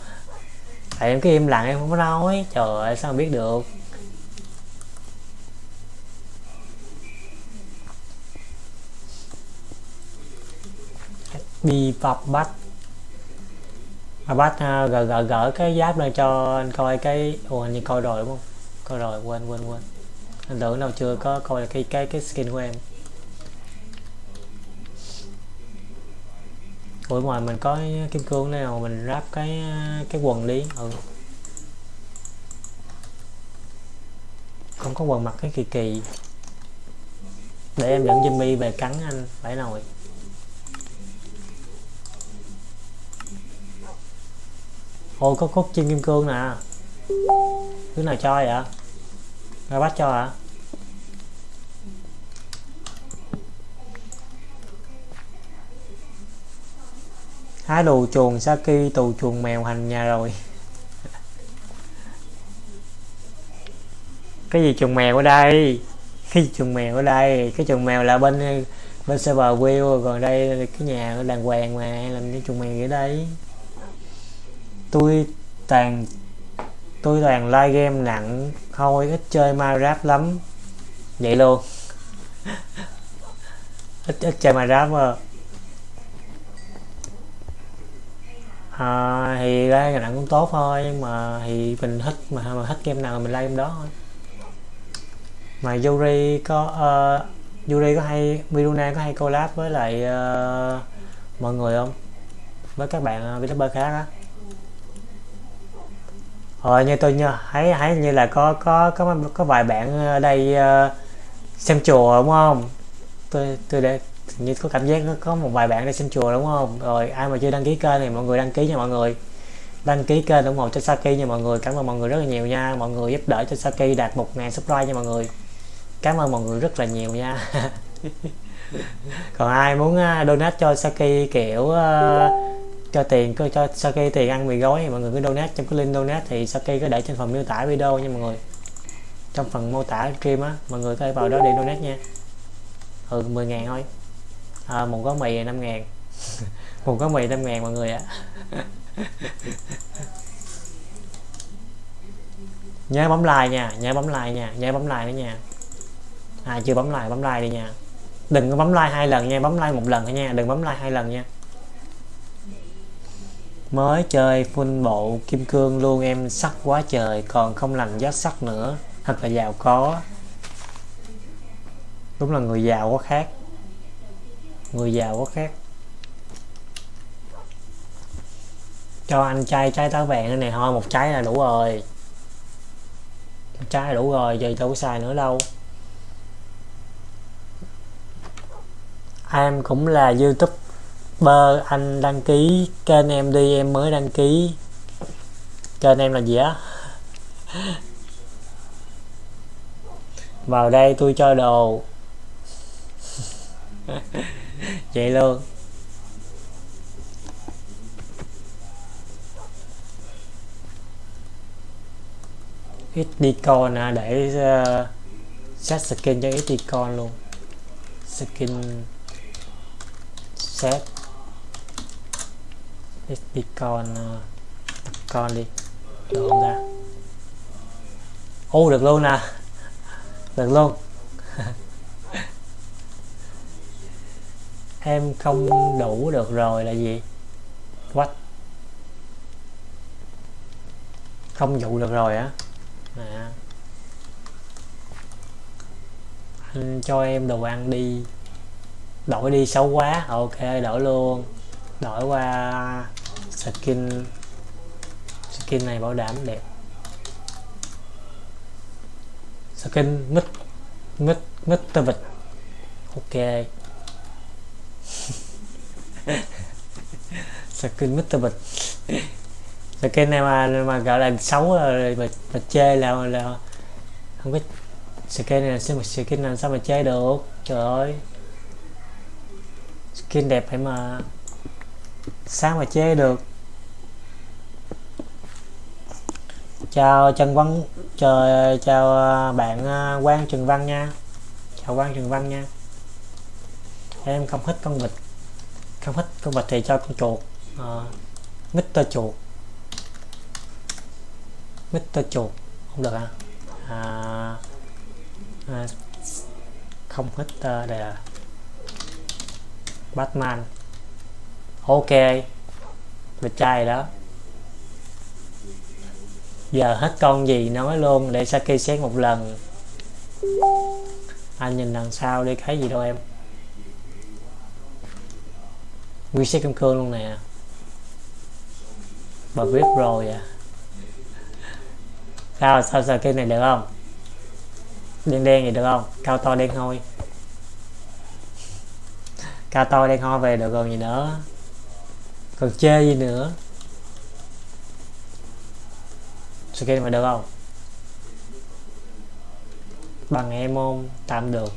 tại em cái im lặng em không có nói. Trời ơi sao biết được? Đi vập bắt mà bắt uh, à, gỡ gỡ gỡ cái giáp lên cho anh coi cái ồ anh như coi rồi đúng không? Coi rồi quên quên quên. Anh tưởng đâu chưa có coi cái cái cái skin của em. Ủa, ngoài mình có kim cương nào mình ráp cái cái quần đi? Ừ. Không có quần mặc cái kỳ kỳ. Để em dẫn Jimmy về cắn anh, phải nồi ôi có cốt chim kim cương nè. Thứ nào cho vậy ra bắt cho hả hái đồ chuồng Saki, tù chuồng mèo hành nhà rồi. Cái gì chuồng mèo ở đây? Cái gì chuồng mèo ở đây? Cái chuồng mèo là bên bên server wheel, còn đây cái nhà đàng hoàng mà, làm cái chuồng mèo ở đây. Tôi toàn tôi toàn like game nặng, thôi, ít chơi Minecraft lắm. Vậy luôn. [laughs] Ít ít chơi Minecraft mà à, thì like nào cũng tốt thôi nhưng mà thì mình thích mà mà thích game nào mình like game đó thôi. Mà Yuri có uh, Yuri có hay Miruna có hay collab với lại uh, mọi người không? Với các bạn uh, VTuber khác á. Ờ, như tôi nhớ thấy thấy như là có có có có vài bạn ở đây uh, xem chùa đúng không? Tôi tôi để như có cảm giác có, có một vài bạn đây xem chùa đúng không? Rồi ai mà chưa đăng ký kênh thì mọi người đăng ký nha mọi người. Đăng ký kênh ủng hộ cho Saki nha mọi người. Cảm ơn mọi người rất là nhiều nha. Mọi người giúp đỡ cho Saki đạt 1.000 subscribe nha mọi người. Cảm ơn mọi người rất là nhiều nha. [laughs] Còn ai muốn à, donate cho Saki kiểu uh, cho tiền cứ cho Saki tiền ăn mì gói thì mọi người cứ donate. Trong cái link donate thì Saki có để trên phần miêu tả video nha mọi người. Trong phần mô tả stream á mọi người có thể vào đó để donate nha. Ừ 10 ngàn thôi à, một gói mì 5 ngàn. [laughs] Một gói mì 5 ngàn mọi người ạ. [laughs] Nhớ bấm like nha nhớ bấm like nha nhớ bấm like nữa nha. À chưa bấm like bấm like đi nha. Đừng có bấm like hai lần nha bấm like một lần thôi nha đừng bấm like hai lần nha. Mới chơi full bộ kim cương luôn em sắc quá trời còn không lành giá sắc nữa. Thật là giàu có. Đúng là người giàu có khác người giàu có khác. Cho anh chai trái táo vàng này thôi một trái là đủ rồi. Một trái là đủ rồi, giờ đâu có xài nữa đâu. Em cũng là youtube bơ anh đăng ký kênh em đi, em mới đăng ký. Kênh em là gì á? [laughs] Vào đây tôi cho đồ. [laughs] vậy luôn. Ít đi con à, để uh, set skin cho ít đi con luôn. Skin set. Ờ, đi con con đi. Được không ta ô được luôn nè. [laughs] Được luôn. [laughs] em không đủ được rồi là gì? What? Không dụ được rồi á? À. anh cho em đồ ăn đi. Đổi đi xấu quá. Ok, đổi luôn. Đổi qua skin. Skin này bảo đảm đẹp. Skin mít mít mít tơ vịt. Ok skin mít bịch vịt skin này mà mà gọi là xấu rồi mà, mà chê là là không biết skin này là sao mà skin này sao mà chê được? Trời ơi. Skin đẹp phải mà. Sao mà chê được? Chào Trần Văn trời chào à, bạn à, Quang Trần Văn nha. Chào Quang Trần Văn nha. Em không thích con vịt không hết con vịt thì cho con chuột. Ờ, à, Mr chuột. Mr chuột. Không được à, à, à không hết uh, đây là Batman. Ok. Vịt trai đó. Giờ hết con gì nói luôn để Saki xét một lần. Anh nhìn đằng sau đi thấy gì đâu em? Reset xét kim cương luôn nè. Bà biết rồi à. Sao sao sao cái này được không? Đen đen gì được không? Cao to đen hôi. Cao to đen hôi về được còn gì nữa. Còn chê gì nữa? Skin mà được không? Bằng em không? Tạm được.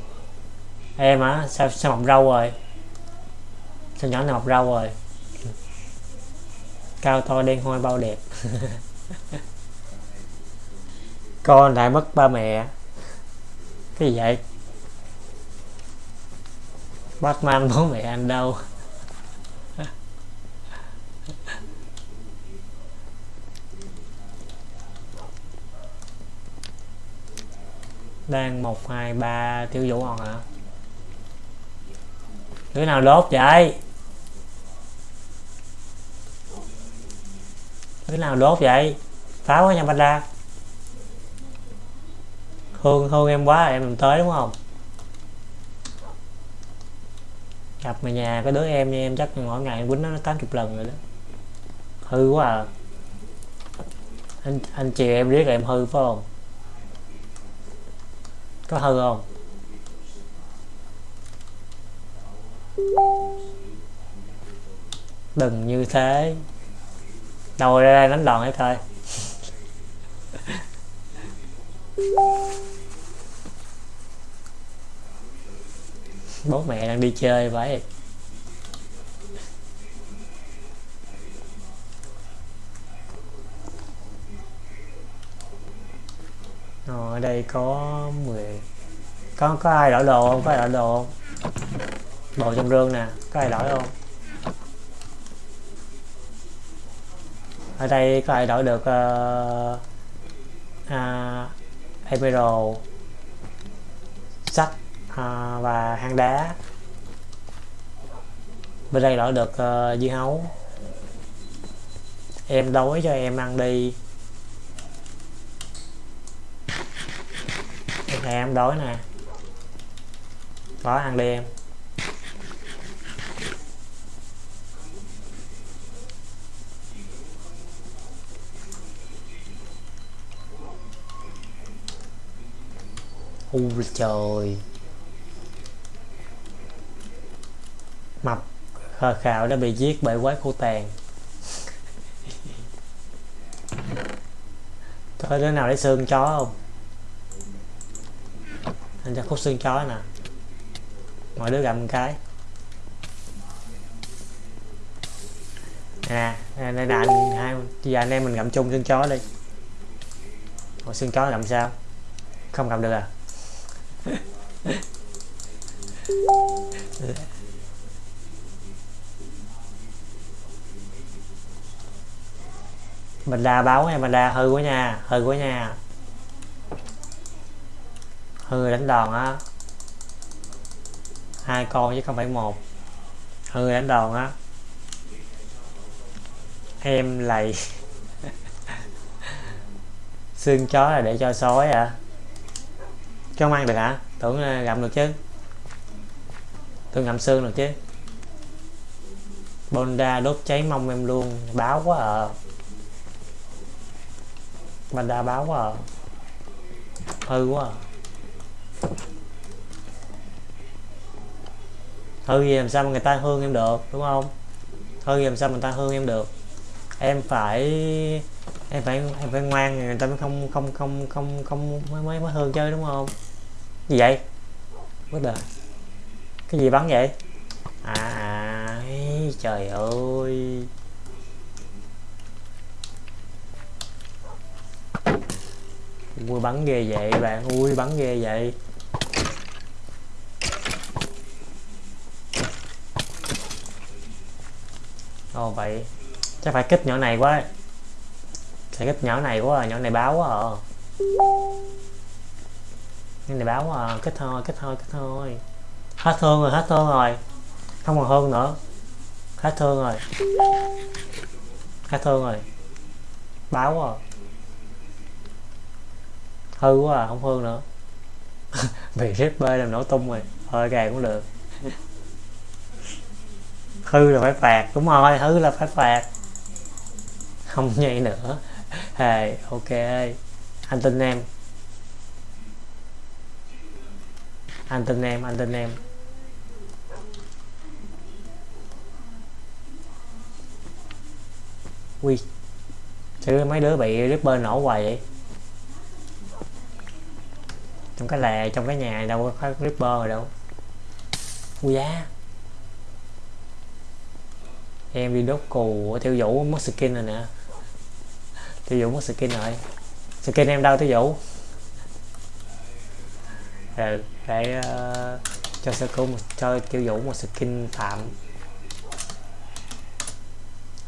Em á sao sao mọc râu rồi? Sao nhỏ này mọc râu rồi? Cao to đen hôi bao đẹp. [laughs] Con lại mất ba mẹ. Cái gì vậy? Batman bố mẹ anh đâu? [laughs] Đang một, hai, ba tiêu vũ hòn hả? Đứa nào đốt vậy? Thế nào đốt vậy? Pháo quá nha panda hương hương em quá, em làm tới đúng không? Gặp mà nhà, cái đứa em như em chắc mỗi ngày em quýnh nó tám chục lần rồi đó. Hư quá à. Anh anh chiều em riết em hư, phải không? Có hư không? Đừng như thế đâu ra đây đánh đòn hết thôi. Bố mẹ đang đi chơi vậy. Ờ, ở đây có 10 có có ai đổi đồ không? Có ai đổi đồ không? Đồ trong rương nè, có ai đổi không? Ở đây có ai đổi được uh, uh, emerald sắt uh, à, và hang đá? Bên đây đổi được uh, dưa hấu. Em đói cho em ăn đi. Em đói nè. Có ăn đi em. Ui trời. Mập khờ khạo đã bị giết bởi quái khô tàn. [laughs] Có đứa nào lấy xương chó không? Anh cho khúc xương chó nè. Mọi đứa gặm một cái. Nè đây là anh hai giờ anh em mình gặm chung xương chó đi. Ủa, xương chó gặm sao? Không gặm được à? [laughs] mình đa báo nha, mình đa hư quá nha, hư quá nha. Hư đánh đòn á. Hai con chứ không phải một. Hư đánh đòn á. Em lầy [laughs] xương chó là để cho sói à cho ăn được hả? Tưởng ờ, gặm được chứ. Tôi ngậm xương được chứ. Bonda đốt cháy mông em luôn. Báo quá à. Bonda báo quá à. Hư quá à. Hư gì làm sao mà người ta hương em được, đúng không? Hư gì làm sao mà người ta hương em được? Em phải em phải em phải ngoan người ta mới không không không không không mới mới, mới hương chơi đúng không? Gì vậy? Bất đời. Cái gì bắn vậy? À, à ấy, trời ơi. Ui bắn ghê vậy bạn ui bắn ghê vậy. Ồ vậy chắc phải kích nhỏ này quá phải kích nhỏ này quá à. nhỏ này báo quá à. Nhỏ này báo quá à kết thôi kết thôi kết thôi. Hết thương rồi, hết thương rồi. Không còn hơn nữa. Hết thương rồi. Hết thương rồi. Báo rồi à. hư quá à không hương nữa. [laughs] Bị rip làm nổ tung rồi. Thôi gà cũng được. Hư là phải phạt, đúng rồi, hư là phải phạt. Không vậy nữa hey, ok. Anh tin em. Anh tin em anh tin em. Ui chứ mấy đứa bị ripper nổ hoài vậy? Trong cái lè trong cái nhà đâu có ripper rồi đâu. Ui giá em đi đốt cù theo vũ mất skin rồi nè tiêu vũ mất skin rồi skin em đâu tiêu vũ ừ, để uh, cho sơ cứu một cho tiêu vũ một skin tạm.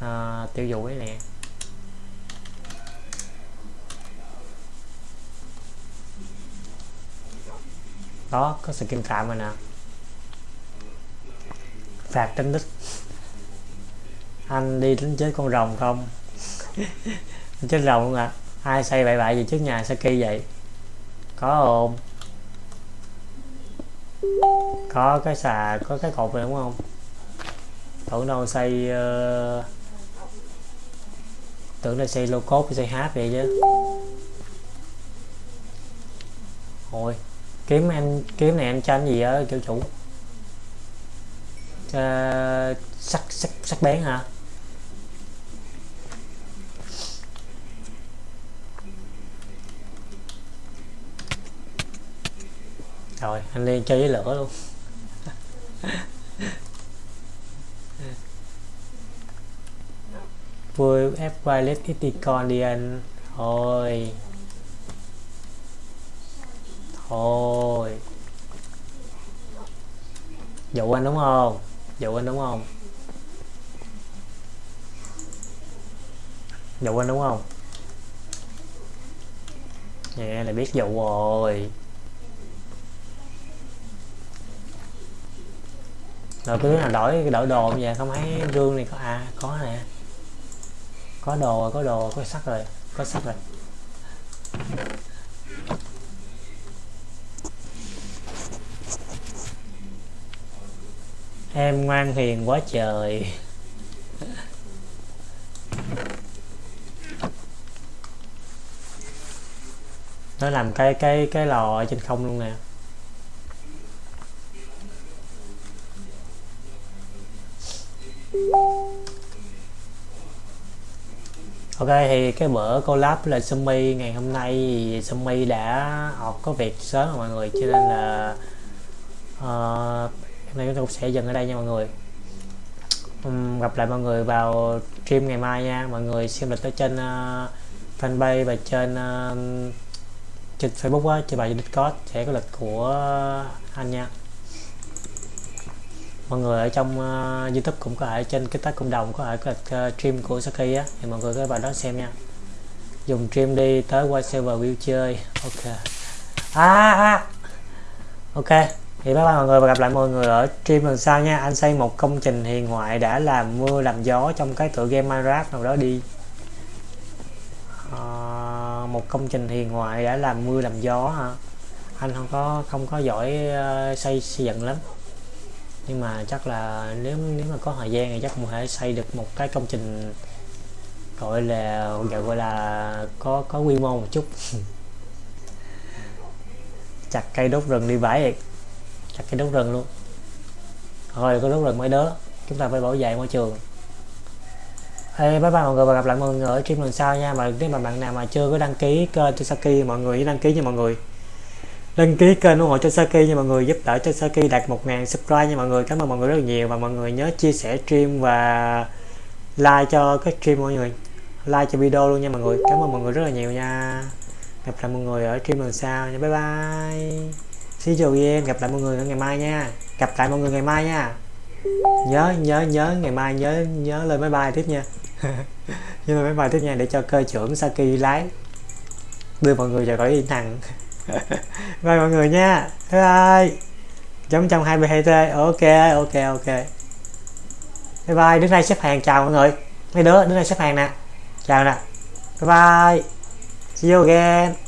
Ờ, uh, tiêu vũ ấy nè. Đó có skin tạm rồi nè. Phạt tính đích anh đi đến chết con rồng không? [laughs] chết rồng luôn ạ à? ai xây bậy bậy gì trước nhà Saki vậy? Có không? Có cái xà có cái cột này đúng không? Tưởng đâu xây uh, ờ, tưởng là xây lô cốt xây hát vậy chứ. Ôi kiếm em kiếm này em tranh gì á kiểu chủ? Uh, sắc sắc sắc bén hả? Rồi, anh lên chơi với lửa luôn. [laughs] Vui ép wireless Iticon đi anh thôi. Thôi. Dụ anh đúng không? Dụ anh đúng không? Dụ anh đúng không? Nhẹ là biết dụ rồi. Rồi cứ là đổi đổi đồ bây giờ không thấy gương này có à có nè. Có đồ có đồ có sắt rồi, có sắt rồi. Em ngoan hiền quá trời. Nó làm cái cái cái lò ở trên không luôn nè. Ok thì cái bữa collab là Sumi ngày hôm nay thì Sumi đã học có việc sớm rồi mọi người cho nên là uh, hôm nay chúng tôi sẽ dừng ở đây nha mọi người. Um, gặp lại mọi người vào stream ngày mai nha. Mọi người xem lịch ở trên uh, fanpage và trên uh, trên Facebook á, trên bài Discord sẽ có lịch của anh nha mọi người ở trong uh, youtube cũng có thể trên cái tác cộng đồng có thể có uh, stream của Saki á. Thì mọi người có vào đó xem nha. Dùng stream đi tới qua server view chơi. Ok. À, à, à. ok. Thì bye bye mọi người và gặp lại mọi người ở stream lần sau nha. Anh xây một công trình hiền ngoại đã làm mưa làm gió trong cái tựa game Minecraft nào đó đi. À, một công trình hiền ngoại đã làm mưa làm gió hả? Anh không có không có giỏi uh, xây xây dựng lắm nhưng mà chắc là nếu nếu mà có thời gian thì chắc cũng thể xây được một cái công trình gọi là gọi là có có quy mô một chút. [laughs] Chặt cây đốt rừng đi bãi vậy chặt cây đốt rừng luôn. Rồi có đốt rừng mấy đứa chúng ta phải bảo vệ môi trường. Hey, bye bye mọi người và gặp lại mọi người ở stream lần sau nha. Mà nếu mà bạn nào mà chưa có đăng ký kênh cho Saki mọi người đăng ký nha mọi người đăng ký kênh ủng hộ cho Saki nha mọi người, giúp đỡ cho Saki đạt 1.000 subscribe nha mọi người. Cảm ơn mọi người rất là nhiều và mọi người nhớ chia sẻ stream và like cho cái stream mọi người. Like cho video luôn nha mọi người. Cảm ơn mọi người rất là nhiều nha. Gặp lại mọi người ở stream lần sau nha. Bye bye. See you again gặp lại mọi người ở ngày mai nha. Gặp lại mọi người ngày mai nha. Nhớ nhớ nhớ ngày mai, nhớ nhớ lên máy bay tiếp nha. [laughs] Nhớ lên máy bay tiếp nha để cho cơ trưởng Saki lái. Đưa mọi người vào cõi yên thằng. [laughs] bye mọi người nha. Bye bye. Giống trong 22 t. Ok ok ok. Bye bye. Đứng đây xếp hàng. Chào mọi người. Mấy đứa đứng đây xếp hàng nè. Chào nè. Bye bye. See you again.